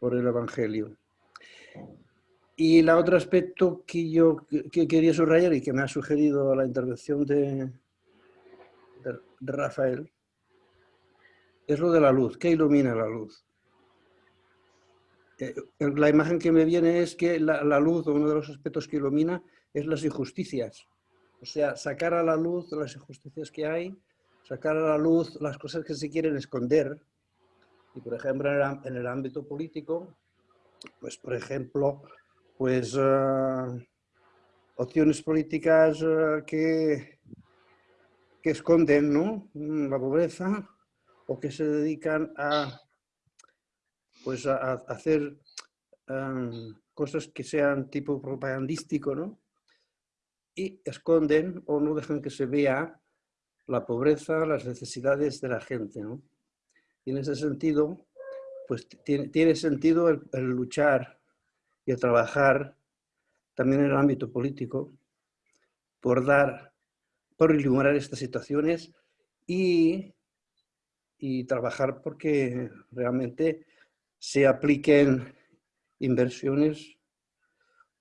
por el Evangelio. Y el otro aspecto que yo que quería subrayar y que me ha sugerido la intervención de, Rafael es lo de la luz. ¿Qué ilumina la luz? eh, la imagen que me viene es que la, la luz, uno de los aspectos que ilumina, es las injusticias. O sea, sacar a la luz las injusticias que hay, sacar a la luz las cosas que se quieren esconder. Y, por ejemplo, en el ámbito político, pues, por ejemplo, pues eh, opciones políticas eh, que, que esconden. Mm, la pobreza o que se dedican a, pues, a, hacer em, cosas que sean tipo propagandístico, ¿no? Y esconden o no dejan que se vea la pobreza, las necesidades de la gente, ¿no? Y en ese sentido, pues tiene, tiene sentido el luchar y el trabajar también en el ámbito político por dar, por iluminar estas situaciones y, y trabajar porque realmente se apliquen inversiones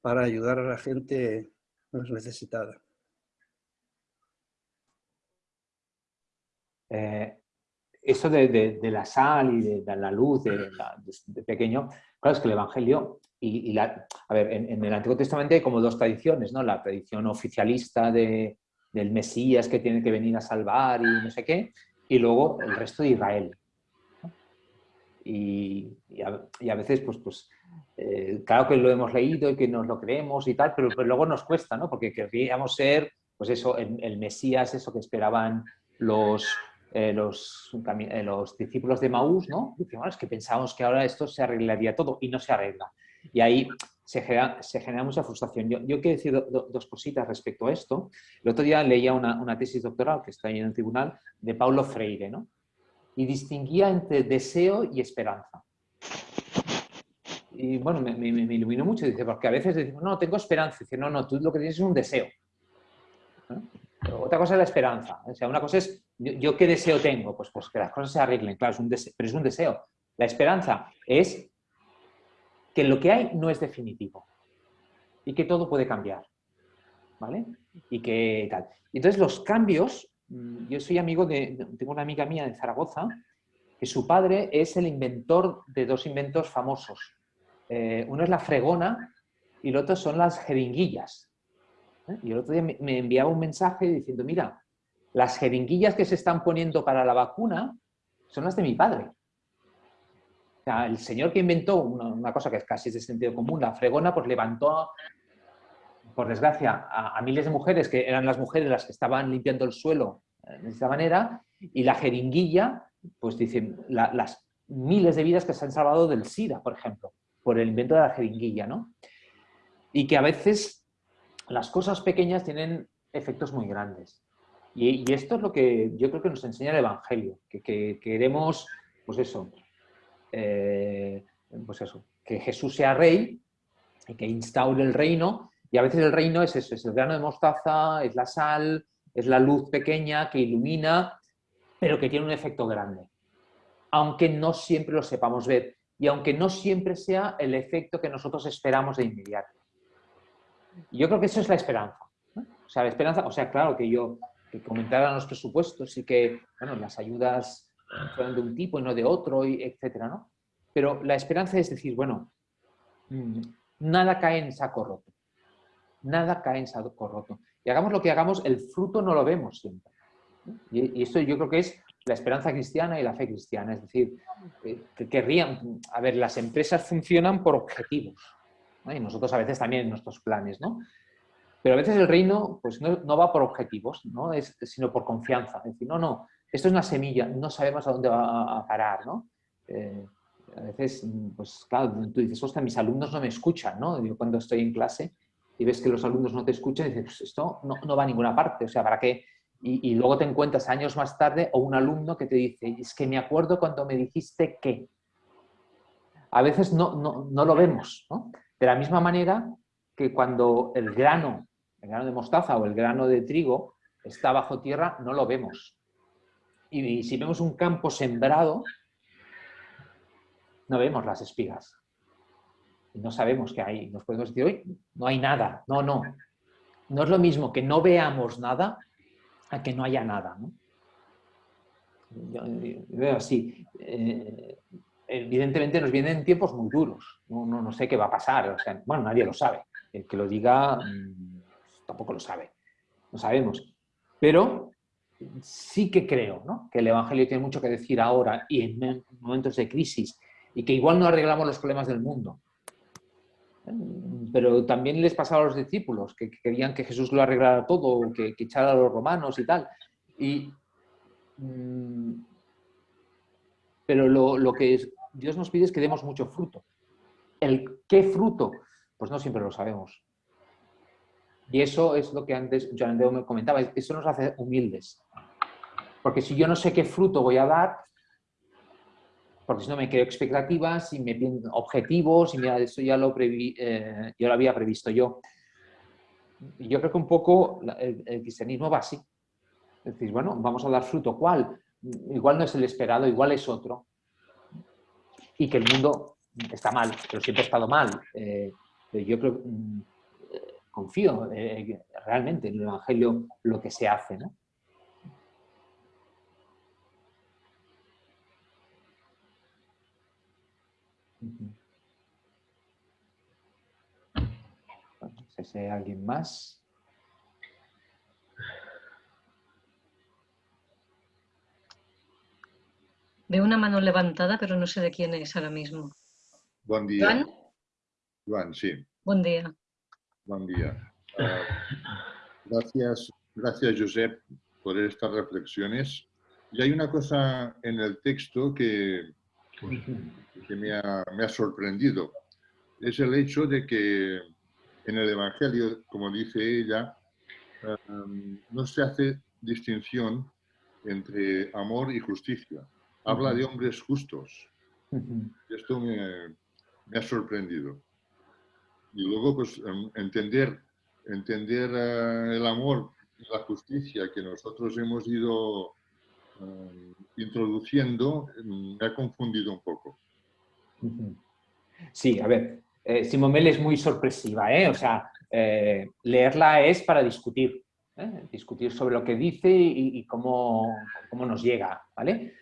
para ayudar a la gente más necesitada. Eh, eso de, de- la sal y de, de la luz de pequeño, claro, es que el Evangelio, en, el Antiguo Testamento hay como dos tradiciones, ¿no? La tradición oficialista de, del Mesías que tiene que venir a salvar y no sé qué, y luego el resto de Israel. Y, a, veces, pues, pues eh, claro que lo hemos leído y que nos lo creemos y tal, pero, luego nos cuesta, ¿no? Porque querríamos ser, pues eso, el, Mesías, eso que esperaban los, eh, eh, los discípulos de Maús, ¿no? Dicen, "Bueno, es que pensábamos que ahora esto se arreglaría todo y no se arregla. Y ahí se genera, se genera mucha frustración. Yo, yo quiero decir do- do- dos cositas respecto a esto. El otro día leía una, una tesis doctoral que está ahí en el tribunal de Paulo Freire, ¿no? Y distinguía entre deseo y esperanza. Y bueno, me, me- iluminó mucho. Dice, porque a veces decimos, no, tengo esperanza. Dice, no, no, tú lo que tienes es un deseo. otra cosa es la esperanza. O sea, una cosa es, yo, yo qué deseo tengo? Pues, pues que las cosas se arreglen, claro, es un deseo, pero es un deseo. La esperanza es que lo que hay no es definitivo y que todo puede cambiar. ¿Vale? Y que tal. Entonces los cambios, mm, yo soy amigo de, tengo una amiga mía de Zaragoza, que su padre es el inventor de dos inventos famosos. Eh, uno es la fregona y el otro son las jeringuillas. ¿eh? Y el otro día me enviaba un mensaje diciendo, mira, las jeringuillas que se están poniendo para la vacuna son las de mi padre. El señor que inventó una, cosa que es casi de sentido común, la fregona, pues levantó, por desgracia, a, miles de mujeres que eran las mujeres las que estaban limpiando el suelo eh, de esta manera, y la jeringuilla, pues dicen, la- las miles de vidas que se han salvado del SIDA, por ejemplo, por el invento de la jeringuilla, ¿no? Y que a veces las cosas pequeñas tienen efectos muy grandes. Y, esto es lo que yo creo que nos enseña el Evangelio, que queremos, pues eso, eh, pues eso, que Jesús sea rey y que instaure el reino, y a veces el reino es eso, es el grano de mostaza, es la sal, es la luz pequeña que ilumina, pero que tiene un efecto grande, aunque no siempre lo sepamos ver y aunque no siempre sea el efecto que nosotros esperamos de inmediato. Yo creo que eso es la esperanza. O sea, la esperanza, o sea, claro que yo, que los presupuestos y que, bueno, las ayudas de un tipo y no de otro, etcétera, ¿no? Pero la esperanza es decir, bueno, mm, nada cae en saco roto. Nada cae en saco roto. Y hagamos lo que hagamos, el fruto no lo vemos siempre. Y, esto yo creo que es la esperanza cristiana y la fe cristiana. Es decir, eh, que querrían, a ver, las empresas funcionan por objetivos. Y nosotros a veces también en nuestros planes, ¿no? Pero a veces el reino pues, no, no va por objetivos, ¿no? Es, sino por confianza. Es decir, no, no, esto es una semilla, no sabemos a dónde va a parar, ¿no? Eh, a veces, pues claro, tú dices, ostras, mis alumnos no me escuchan, ¿no? Yo cuando estoy en clase y ves que los alumnos no te escuchan, dices, pues esto no, no va a ninguna parte, o sea, ¿para qué? Y, y luego te encuentras años más tarde o un alumno que te dice, es que me acuerdo cuando me dijiste que. A veces no, no, no lo vemos, ¿no? De la misma manera que cuando el grano, el grano de mostaza o el grano de trigo está bajo tierra, no lo vemos. Y si vemos un campo sembrado, no vemos las espigas. Y no sabemos qué hay. Nos podemos decir, hoy no hay nada. No, no. No es lo mismo que no veamos nada a que no haya nada. ¿no? Yo, veo así. eh, evidentemente nos vienen tiempos muy duros. No, no, no sé qué va a pasar. Bueno, nadie lo sabe. El que lo diga mm, tampoco lo sabe. No sabemos. Pero sí que creo ¿no? que el Evangelio tiene mucho que decir ahora y en momentos de crisis y que igual no arreglamos los problemas del mundo. Pero también les pasaba a los discípulos que querían que Jesús lo arreglara todo, que, echara a los romanos y tal. Y, mm, pero lo que Dios nos pide es que demos mucho fruto. ¿El qué fruto? Pues no siempre lo sabemos. Y eso es lo que antes Joan Andreu me comentaba, eso nos hace humildes. Porque si yo no sé qué fruto voy a dar, porque si no me creo expectativas, si me piden objetivos, y mira, eso ya lo, eh, lo había previsto yo. Yo creo que un poco el, el, cristianismo va así. Es bueno, vamos a dar fruto. ¿Cuál? Igual no es el esperado, igual es otro. Y que el mundo está mal, pero siempre ha estado mal. Eh, yo creo, mm, confío eh, realmente en el Evangelio lo que se hace, ¿no? No sé si hay alguien más. Veo una mano levantada, pero no sé de quién es ahora mismo. Buen día. ¿Juan? Juan, sí. Buen día. Buen día. Uh, gracias, gracias, Josep, por estas reflexiones. Y hay una cosa en el texto que, que me, ha, me, ha, sorprendido. Es el hecho de que en el Evangelio, como dice ella, um, no se hace distinción entre amor y justicia. Habla de hombres justos. Esto me, me ha sorprendido. Y luego, pues, entender, entender uh, el amor y la justicia que nosotros hemos ido uh, introduciendo me ha confundido un poco. Sí, a ver, eh, Simomel es muy sorpresiva, ¿eh? O sea, eh, leerla es para discutir, ¿eh? discutir sobre lo que dice y, y cómo, cómo, nos llega, ¿vale?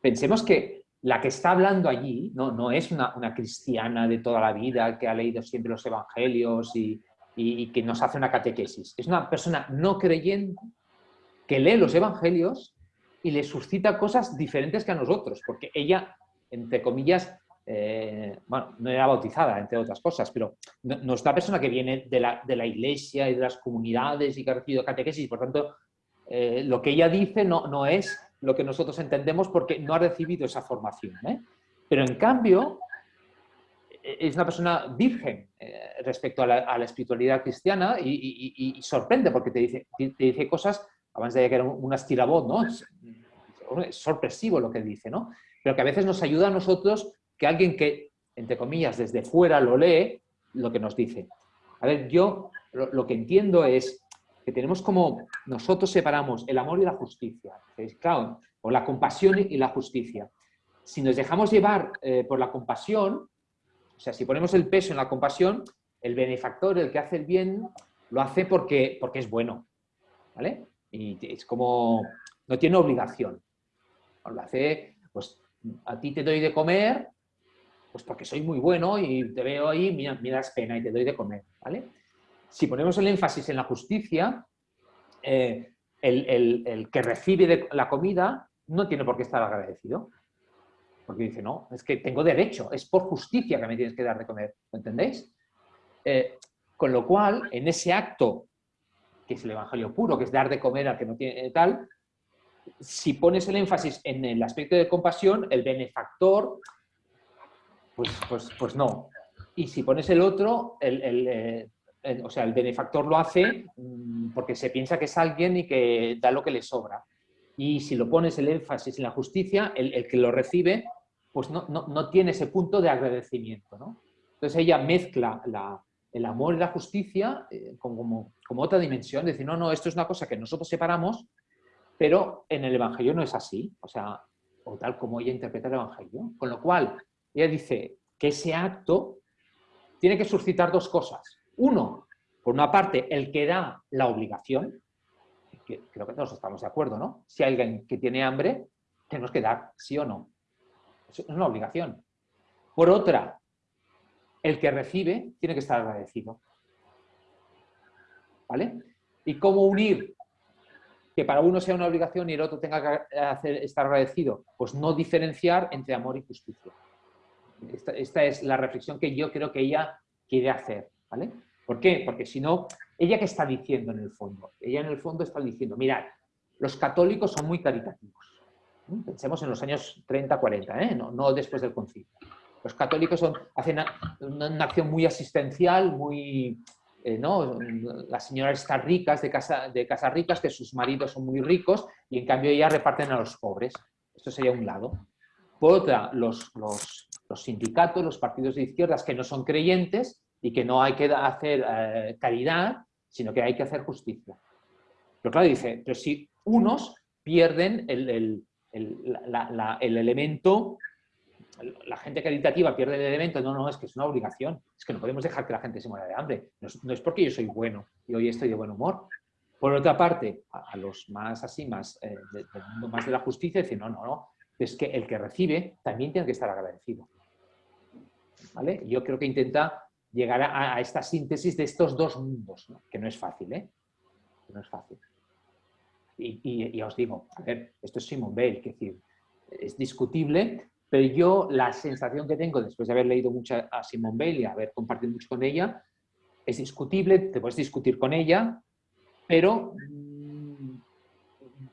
Pensemos que la que está hablando allí no, no es una, una, cristiana de toda la vida que ha leído siempre los evangelios y, y, que nos hace una catequesis. Es una persona no creyente que lee los evangelios y le suscita cosas diferentes que a nosotros, porque ella, entre comillas, eh, bueno, no era bautizada, entre otras cosas, pero no, no es una persona que viene de la, de la, iglesia y de las comunidades y que ha recibido catequesis, por tanto, eh, lo que ella dice no, no es lo que nosotros entendemos porque no ha recibido esa formación. ¿eh? Pero en cambio, es una persona virgen eh, respecto a la, espiritualidad cristiana y, sorprende porque te dice, te dice cosas, abans deia que era un estirabot, ¿no? Es, es, sorpresivo lo que dice, ¿no? Pero que a veces nos ayuda a nosotros que alguien que, entre comillas, desde fuera lo lee, lo que nos dice. A ver, yo lo que entiendo es que tenemos como, nosotros separamos el amor y la justicia, claro, o la compasión y la justicia. Si nos dejamos llevar eh, por la compasión, o sea, si ponemos el peso en la compasión, el benefactor, el que hace el bien, lo hace porque, porque es bueno, ¿vale? Y es como, no tiene obligación. Lo hace, pues, a ti te doy de comer, pues porque soy muy bueno y te veo ahí, mira, me das pena y te doy de comer, ¿vale? Si ponemos el énfasis en la justicia, eh, el, el, que recibe la comida no tiene por qué estar agradecido. Porque dice, no, es que tengo derecho, es por justicia que me tienes que dar de comer, ¿lo entendéis? Eh, con lo cual, en ese acto, que es el evangelio puro, que es dar de comer al que no tiene tal, si pones el énfasis en el aspecto de compasión, el benefactor, pues, pues, pues no. Y si pones el otro, el, eh, o sea, el benefactor lo hace mm, porque se piensa que es alguien y que da lo que le sobra. Y si lo pones el énfasis en la justicia, el, que lo recibe, pues no, no, no, tiene ese punto de agradecimiento. Entonces ella mezcla la, el amor y la justicia eh, como, como, otra dimensión, decir, no, no, esto es una cosa que nosotros separamos, pero en el Evangelio no es así, o sea, o tal como ella interpreta el Evangelio. Con lo cual, ella dice que ese acto tiene que suscitar dos cosas. Uno, por una parte, el que da la obligación, creo que todos estamos de acuerdo, ¿no? Si hay alguien que tiene hambre, tenemos que dar, sí o no. Es una obligación. Por otra, el que recibe tiene que estar agradecido. ¿Vale? ¿Y cómo unir que para uno sea una obligación y el otro tenga que estar agradecido? Pues no diferenciar entre amor y justicia. Esta, esta, es la reflexión que yo creo que ella quiere hacer. ¿vale? ¿Por qué? Porque si no, ¿ella qué está diciendo en el fondo? Ella en el fondo está diciendo, mirad, los católicos son muy caritativos. Pensemos en los años 30, 40, ¿eh? no, después del concilio. Los católicos hacen una, acción muy asistencial, muy, eh, ¿no? Las señoras están ricas, de casa, de casa ricas, que sus maridos son muy ricos y en cambio ellas reparten a los pobres. Esto sería un lado. Por otra, los, los sindicatos, los partidos de izquierdas que no son creyentes y que no hay que hacer eh, caridad, sino que hay que hacer justicia. Pero claro, dice, pero si unos pierden el, el, el, el elemento la gente caritativa pierde el elemento, no, no, es que es una obligación, es que no podemos dejar que la gente se muera de hambre, no es, no es porque yo soy bueno y hoy estoy de buen humor. Por otra parte, a, los más así, más eh, de, más de la justicia, decir, no, no, no, es que el que recibe también tiene que estar agradecido. ¿Vale? Yo creo que intenta llegar a, esta síntesis de estos dos mundos, que no es fácil, ¿eh? No es fácil. Y, os digo, a ver, esto es Simon Bale, es discutible, pero yo la sensación que tengo después de haber leído mucho a Simone Bale y haber compartido mucho con ella, es discutible, te puedes discutir con ella, pero mmm,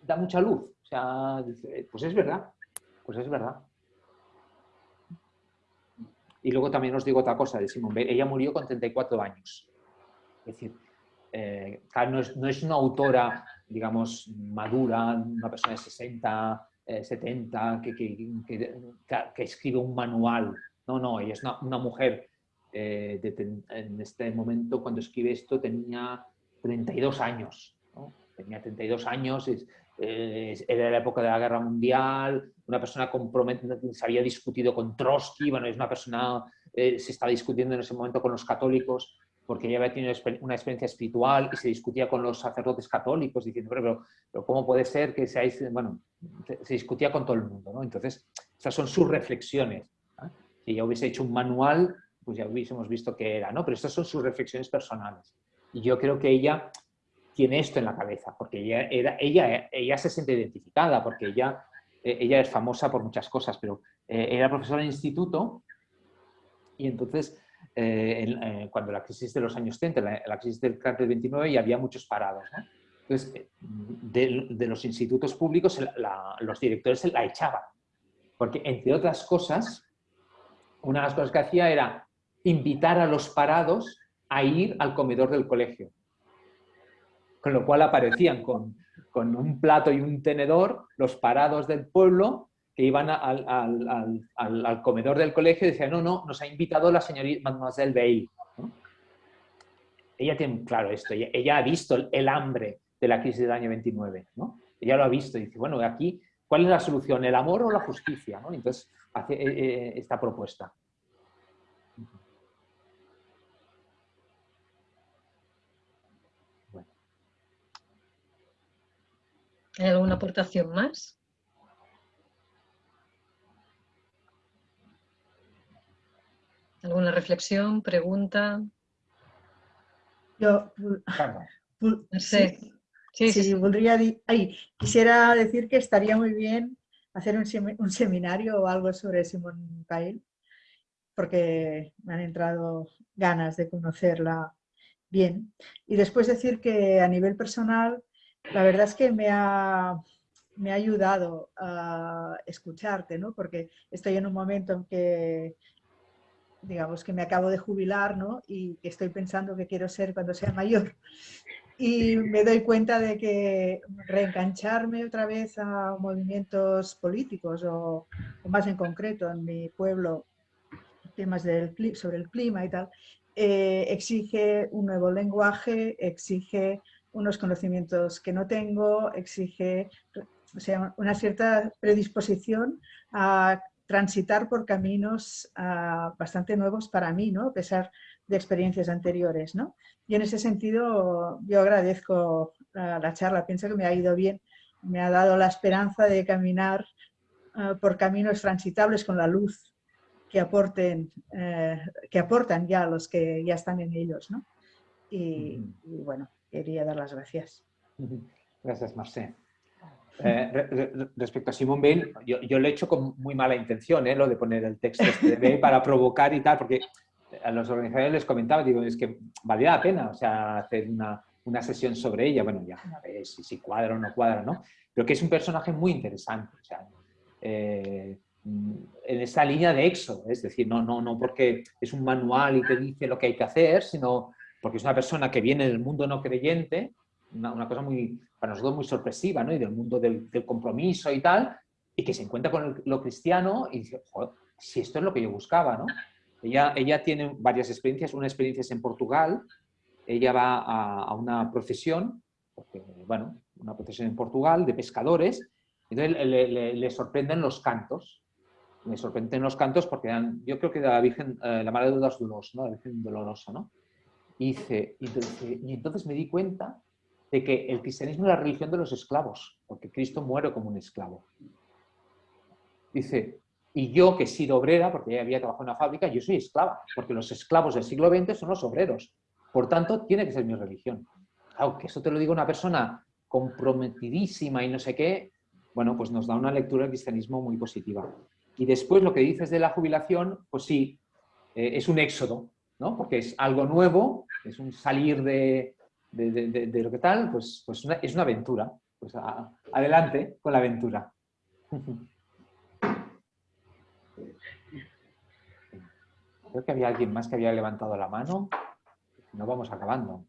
da mucha luz. O sea, pues es verdad, pues es verdad. Y luego también os digo otra cosa de Simone Bale. Ella murió con 34 años. Es decir, eh, no, es, no es una autora, digamos, madura, una persona de 60, eh, 70 que, que, que, escribe un manual. No, no, ella es una, una mujer eh, de, en este momento, cuando escribe esto, tenía 32 años. ¿no? Tenía 32 años, es, eh, era la época de la Guerra Mundial, una persona comprometida, se había discutido con Trotsky, bueno, es una persona, eh, se está discutiendo en ese momento con los católicos, porque ella había tenido una experiencia espiritual y se discutía con los sacerdotes católicos diciendo, pero, pero, ¿cómo puede ser que seáis, bueno, se, discutía con todo el mundo, ¿no? Entonces, esas son sus reflexiones. Si ella hubiese hecho un manual, pues ya hubiésemos visto qué era, ¿no? Pero estas son sus reflexiones personales. Y yo creo que ella tiene esto en la cabeza, porque ella, ella, ella se siente identificada, porque ella, ella es famosa por muchas cosas, pero eh, era profesora en instituto y entonces eh, eh, cuando la crisis de los años 30, la, crisis del cártel 29, y había muchos parados. Entonces, eh, de, de, los institutos públicos, los directores la echaban. Porque, entre otras cosas, una de las cosas que hacía era invitar a los parados a ir al comedor del colegio. Con lo cual aparecían con, con un plato y un tenedor los parados del pueblo que iban al, al, al, comedor del colegio y decían, no, no, nos ha invitado la señorita Mademoiselle Bale. Ella tiene claro esto, ella, ha visto el, hambre de la crisis del año 29, ¿no? Ella lo ha visto y dice, bueno, aquí, ¿cuál es la solución? ¿El amor o la justicia? Entonces, hace eh, eh, esta propuesta. ¿Hay alguna aportación más? ¿Alguna reflexión, pregunta? Yo, no sé. Sí, sí, sí, voldria dir... Ai, quisiera decir que estaría muy bien hacer un, sem un seminario o algo sobre Simón Pail, porque me han entrado ganas de conocerla bien. Y después decir que a nivel personal, la verdad es que me ha, me ha ayudado a escucharte, ¿no? porque estoy en un momento en que digamos que me acabo de jubilar, ¿no? Y que estoy pensando que quiero ser cuando sea mayor. Y me doy cuenta de que reengancharme otra vez a movimientos políticos o, o más en concreto en mi pueblo, temas del, sobre el clima y tal, eh, exige un nuevo lenguaje, exige unos conocimientos que no tengo, exige o sea, una cierta predisposición a transitar por caminos uh, bastante nuevos para mí, ¿no? a pesar de experiencias anteriores. ¿no? Y en ese sentido yo agradezco uh, la charla, pienso que me ha ido bien, me ha dado la esperanza de caminar eh, por caminos transitables con la luz que, aporten, eh, que aportan ya los que ya están en ellos. ¿no? Y, y bueno, quería dar las gracias. Gracias, Marcé. Eh, re- re- respecto a Simón Bale, yo, lo he hecho con muy mala intención, ¿eh? lo de poner el texto este para provocar y tal, porque a los organizadores les comentaba, digo, es que valía la pena, o sea, hacer una, una sesión sobre ella, bueno, ya a ver si, cuadra o no cuadra, ¿no? Pero que es un personaje muy interesante, o sea, eh, en esa línea de éxodo, es decir, no, no, no porque es un manual y te dice lo que hay que hacer, sino porque es una persona que viene del mundo no creyente, una, cosa muy, para nosotros muy sorpresiva, ¿no? Y del mundo del, compromiso y tal, y que se encuentra con el- lo cristiano y dice, "Joder, si esto es lo que yo buscaba, ¿no? Ella, ella tiene varias experiencias, una experiencia es en Portugal, ella va a, a una procesión, bueno, una procesión en Portugal de pescadores, entonces le, le- le sorprenden los cantos, me sorprenden los cantos porque eran, yo creo que la Virgen, eh, la Madre de los. La Virgen Dolorosa, ¿no? Y, entonces me di cuenta de que el cristianismo es la religión de los esclavos, porque Cristo muere como un esclavo. Dice, y yo que he sido obrera, porque ella había trabajado en una fábrica, yo soy esclava, porque los esclavos del siglo XX son los obreros. Por tanto, tiene que ser mi religión. Claro, que eso te lo digo una persona comprometidísima y no sé qué, bueno, pues nos da una lectura del cristianismo muy positiva. Y después lo que dices de la jubilación, pues sí, eh, es un éxodo, ¿no? Porque es algo nuevo, es un salir de, de- de- de- lo que tal, pues, pues una- es una aventura. Pues a- adelante con la aventura. Creo que había alguien más que había levantado la mano. No vamos acabando.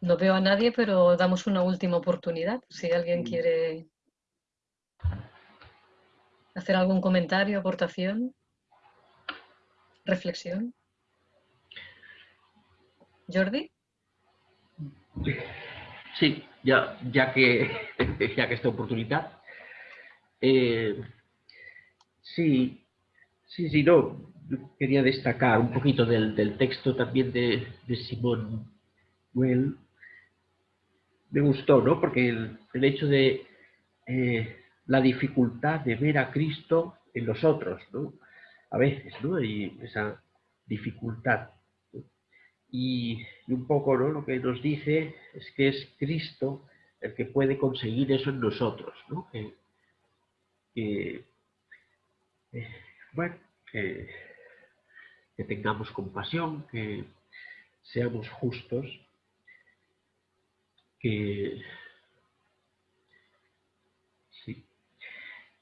No veo a nadie, pero damos una última oportunidad. Si alguien quiere hacer algún comentario, aportación, reflexión. Jordi. Sí, ya, ya, que, ya que esta oportunidad. Eh, sí, sí, sí, no. Quería destacar un poquito del, del texto también de, de Simón Well. Me gustó, ¿no? Porque el, el hecho de eh, la dificultad de ver a Cristo en los otros, ¿no? A veces, ¿no? Y esa dificultad. Y, un poco ¿no? lo que nos dice es que es Cristo el que puede conseguir eso en nosotros, ¿no? Que, que, eh, bueno, que tengamos compasión, que seamos justos, que sí.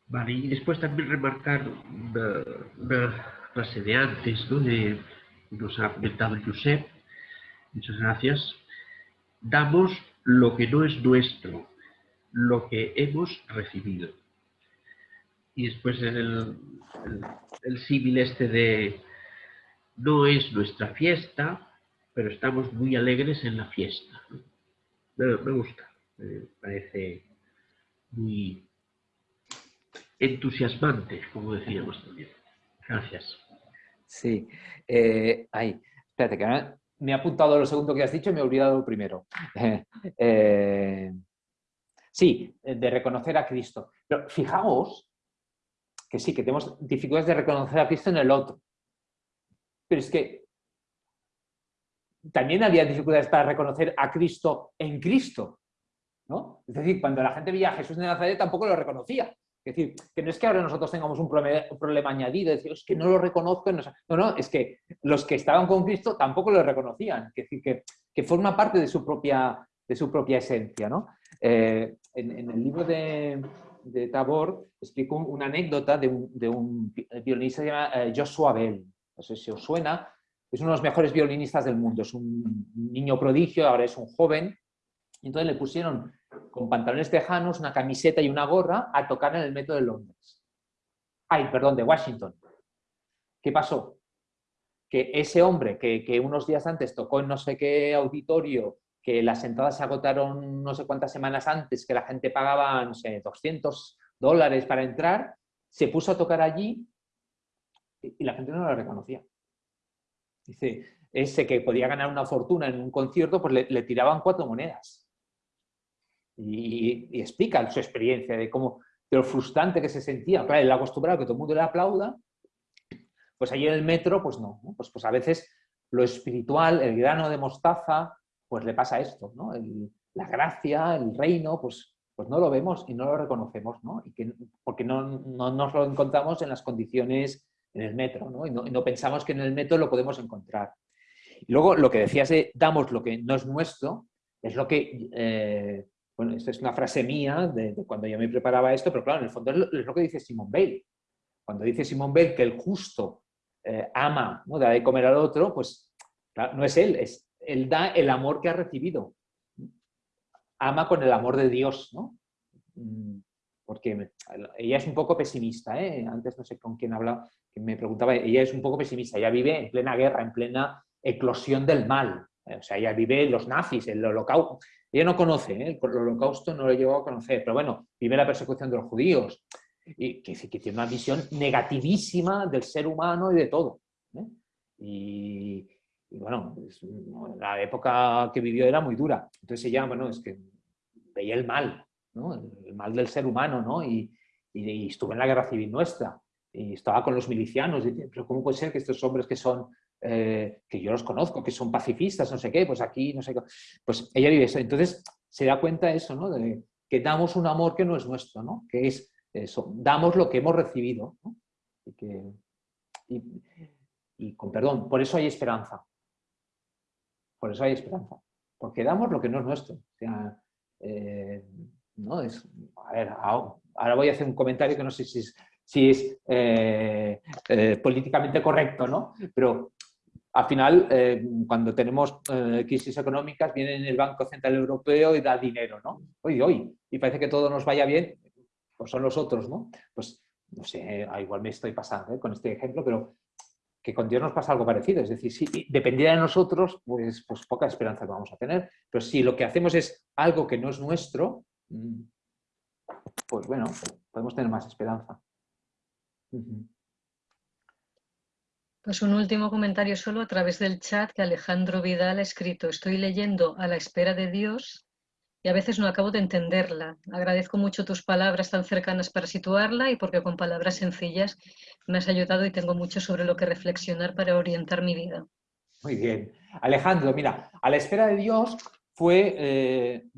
Vale, y después también remarcar una, frase de antes, ¿no? Nos ha comentado Josep, muchas gracias. Damos lo que no es nuestro, lo que hemos recibido. Y después el, el, el símil este de no es nuestra fiesta, pero estamos muy alegres en la fiesta. Me, me gusta, me parece muy entusiasmante, como decíamos también. Gracias. Sí. Eh, ay, espérate, que ahora me he apuntado lo segundo que has dicho y me he olvidado lo primero. Eh, sí, de reconocer a Cristo. Pero fijaos que sí, que tenemos dificultades de reconocer a Cristo en el otro. Pero es que también había dificultades para reconocer a Cristo en Cristo. ¿no? Es decir, cuando la gente veía a Jesús de Nazaret tampoco lo reconocía. Es decir, que no es que ahora nosotros tengamos un problema, añadido, es decir, es que no lo reconozco. No, no, es que los que estaban con Cristo tampoco lo reconocían. Es decir, que, forma parte de su propia, de su propia esencia. ¿no? Eh, en, el libro de, de Tabor explico un, una anécdota de un, de un, violinista que se llama eh, Joshua Bell. No sé si os suena. Es uno de los mejores violinistas del mundo. Es un niño prodigio, ahora es un joven. Entonces le pusieron con pantalones tejanos, una camiseta y una gorra a tocar en el metro de Londres. Ay, perdón, de Washington. ¿Qué pasó? Que ese hombre que, que, unos días antes tocó en no sé qué auditorio, que las entradas se agotaron no sé cuántas semanas antes, que la gente pagaba, no sé, 200 dólares para entrar, se puso a tocar allí y la gente no lo reconocía. Dice, ese que podía ganar una fortuna en un concierto, pues le, le tiraban cuatro monedas. Y, explica su experiencia de cómo, de lo frustrante que se sentía. Claro, él acostumbrado a que todo el mundo le aplauda, pues allí en el metro, pues no. Pues, pues a veces lo espiritual, el grano de mostaza, pues le pasa esto, ¿no? La gracia, el reino, pues, pues no lo vemos y no lo reconocemos, ¿no? Y que, porque no, no nos lo encontramos en las condiciones en el metro, no, y no pensamos que en el metro lo podemos encontrar. Y luego lo que decías de damos lo que no es nuestro, es lo que, eh, bueno, esta es una frase mía de, cuando yo me preparaba esto, pero claro, en el fondo es lo, que dice Simón Bale. Cuando dice Simón Bale que el justo eh, ama, ¿no? da de comer al otro, pues no es él, es él da el amor que ha recibido. Ama con el amor de Dios, ¿no? Mm, Porque ella es un poco pesimista, ¿eh? Antes no sé con quién hablaba, que me preguntaba, ella es un poco pesimista, ella vive en plena guerra, en plena eclosión del mal. O sea, ella vive los nazis, el holocausto. Ella no conoce, ¿eh? el holocausto no lo llegó a conocer, pero bueno, vive la persecución de los judíos, y que, tiene una visión negativísima del ser humano y de todo. ¿eh? Y, bueno, la época que vivió era muy dura. Entonces ella, bueno, es que veía el mal, el, mal del ser humano, ¿no? Y, y- estuvo en la guerra civil nuestra, y estaba con los milicianos, y pero ¿cómo puede ser que estos hombres que son, eh, que yo los conozco, que son pacifistas, no sé qué, pues aquí, no sé qué, pues ella vive eso. Entonces se da cuenta de eso, ¿no? De que damos un amor que no es nuestro, ¿no? Que es eso, damos lo que hemos recibido. Y, con perdón, por eso hay esperanza. Por eso hay esperanza. Porque damos lo que no es nuestro. Eh, ¿no? Es, a ver, ahora voy a hacer un comentario que no sé si es, eh, políticamente correcto, ¿no? Pero al final, eh, cuando tenemos eh, crisis económicas, viene el Banco Central Europeo y da dinero, ¿no? Hoy, hoy. Y parece que todo nos vaya bien, pues son los otros, ¿no? Pues, no sé, ah, igual me estoy pasando ¿eh? con este ejemplo, pero que con Dios nos pasa algo parecido. Es decir, si dependiera de nosotros, pues, pues poca esperanza vamos a tener. Pero si lo que hacemos es algo que no es nuestro, mm, pues bueno, podemos tener más esperanza. Ujú. Pues un último comentario solo a través del chat que Alejandro Vidal ha escrito. Estoy leyendo a la espera de Dios y a veces no acabo de entenderla. Agradezco mucho tus palabras tan cercanas para situarla y porque con palabras sencillas me has ayudado y tengo mucho sobre lo que reflexionar para orientar mi vida. Muy bien. Alejandro, mira, A la espera de Dios fue eh,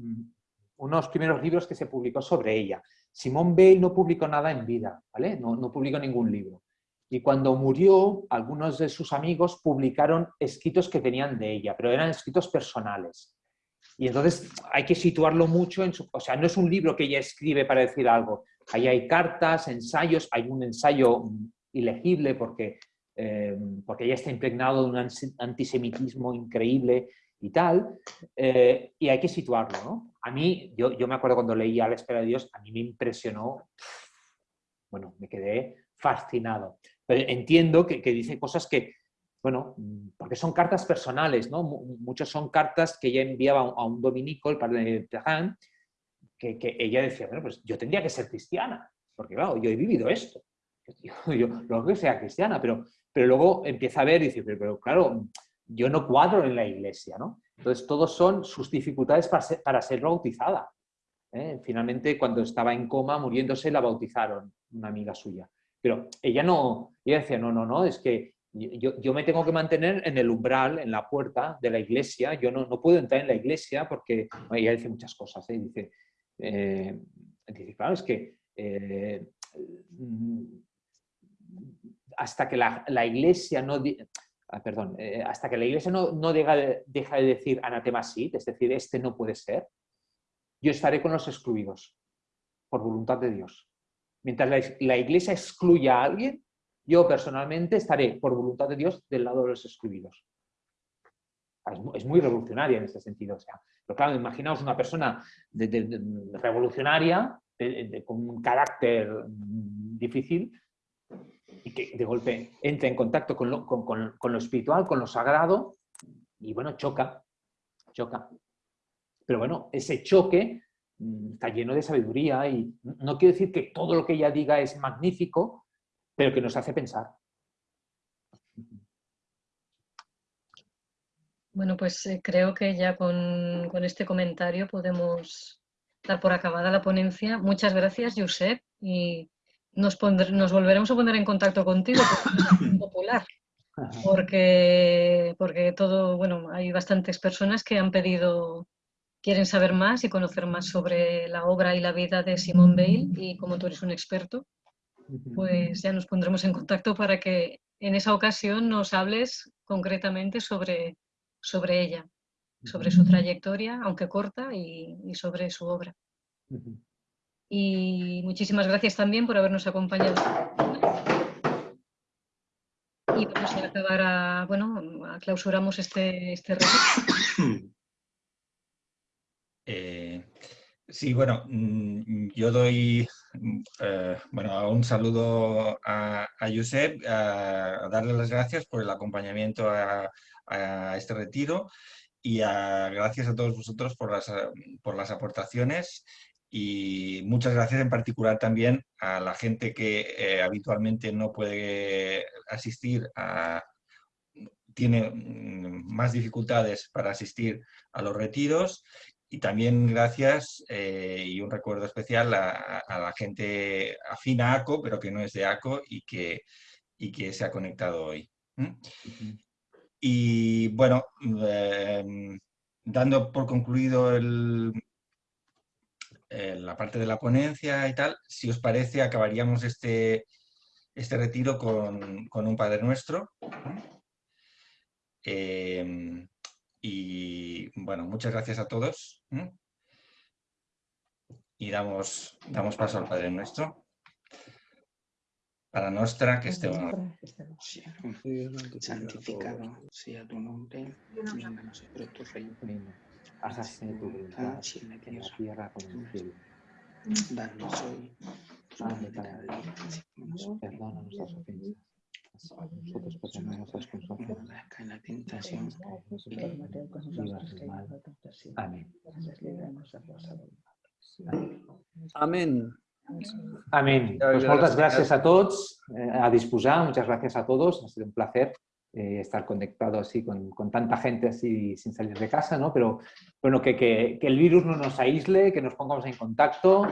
unos primeros libros que se publicó sobre ella. Simón Bale no publicó nada en vida, ¿vale? No, no publicó ningún libro. Y cuando murió, algunos de sus amigos publicaron escritos que tenían de ella, pero eran escritos personales. Y entonces hay que situarlo mucho en su... O sea, no es un libro que ella escribe para decir algo. Ahí hay cartas, ensayos, hay un ensayo ilegible porque, eh, porque ella está impregnado de un antisemitismo increíble y tal, eh, y hay que situarlo, ¿no? A mí, yo, yo me acuerdo cuando leía A la espera de Dios, a mí me impresionó, bueno, me quedé fascinado. Pero entiendo que, que dice cosas que, bueno, porque son cartas personales, ¿no? Mu- Muchos son cartas que ella enviaba a un- dominico, el padre de Tejan, que, ella decía, bueno, pues yo tendría que ser cristiana, porque claro, yo he vivido esto. Yo, yo lo que sea cristiana, pero, pero luego empieza a ver y dice, pero, pero claro, yo no cuadro en la iglesia, ¿no? Entonces, todos son sus dificultades para ser, para ser bautizada. ¿eh? Finalmente, cuando estaba en coma, muriéndose, la bautizaron, una amiga suya. Pero ella no, ella decía, no, no, no, es que yo, yo me tengo que mantener en el umbral, en la puerta de la iglesia, yo no, no puedo entrar en la iglesia porque, ella dice muchas cosas, ¿eh? dice, eh, dice, claro, es que eh, mm, hasta que la, la iglesia no... ah, eh, hasta que la iglesia no, no deja, de, deja de decir anatema sit, es decir, este no puede ser, yo estaré con los excluidos, por voluntad de Dios. Mientras la, iglesia excluya a alguien, yo personalmente estaré, por voluntad de Dios, del lado de los excluidos. Es, mu- es muy revolucionaria en ese sentido. O sea, pero claro, imaginaos una persona revolucionaria, con un carácter difícil, y que de golpe entra en contacto con lo, con- lo espiritual, con lo sagrado, y bueno, choca, choca. Pero bueno, ese choque está lleno de sabiduría y no quiero decir que todo lo que ella diga es magnífico, pero que nos hace pensar. Bueno, pues eh, creo que ya con, con este comentario podemos dar por acabada la ponencia. Muchas gracias, Josep, y nos, pondr- nos volveremos a poner en contacto contigo porque es muy popular. Porque, porque todo, bueno, hay bastantes personas que han pedido, quieren saber más y conocer más sobre la obra y la vida de Simone Weil y como tú eres un experto, pues ya nos pondremos en contacto para que en esa ocasión nos hables concretamente sobre, sobre ella, sobre su trayectoria, aunque corta, y, y sobre su obra. Y muchísimas gracias también por habernos acompañado. Y vamos a acabar a, bueno, a- clausuramos este, este. Eh, sí, bueno, mm, yo doy mm, eh, bueno, un saludo a, a Josep, a, a darle las gracias por el acompañamiento a, a este retiro y gracias a todos vosotros por las, por las aportaciones y muchas gracias en particular también a la gente que eh, habitualmente no puede asistir a, tiene mm, más dificultades para asistir a los retiros y también gracias eh, y un recuerdo especial a, la gente afín a ACO, pero que no es de ACO y que, y que se ha conectado hoy. Y bueno, em, dando por concluido el- eh, la parte de la ponencia y tal, si os parece acabaríamos este, este retiro con, con un Padre Nuestro. Em, y bueno, muchas gracias a todos. Y damos, damos paso al Padre Nuestro. Para nuestra que esté Santificado sea tu nombre, venga a nosotros tu reino. Hágase tu voluntad así en la tierra. como en el cielo. Danos hoy Perdona nuestras ofensas. Perdonamos cae en la tentación. Amén. Amén. Amén. Pues muchas gracias. gracias a todos, eh, a disposar, muchas gracias a todos, ha sido un placer eh, estar conectado así con, con tanta gente así sin salir de casa, ¿no? Pero bueno, que, que- que el virus no nos aísle, que nos pongamos en contacto,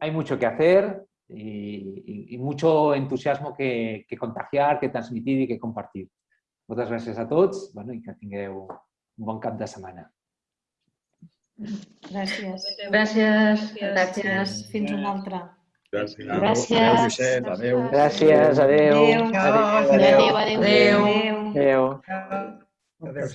hay mucho que hacer y, y- y mucho entusiasmo que, que contagiar, que transmitir y que compartir. Muchas gracias a todos, bueno, i que tingueu un bon cap de setmana. Gràcies. Gràcies. Gràcies. Fins una altra. Gràcies. Gràcies. Adéu, adéu. Gràcies, adeu. Adéu. Adéu, adéu. Adéu. Adéu. Adéu. Adiós.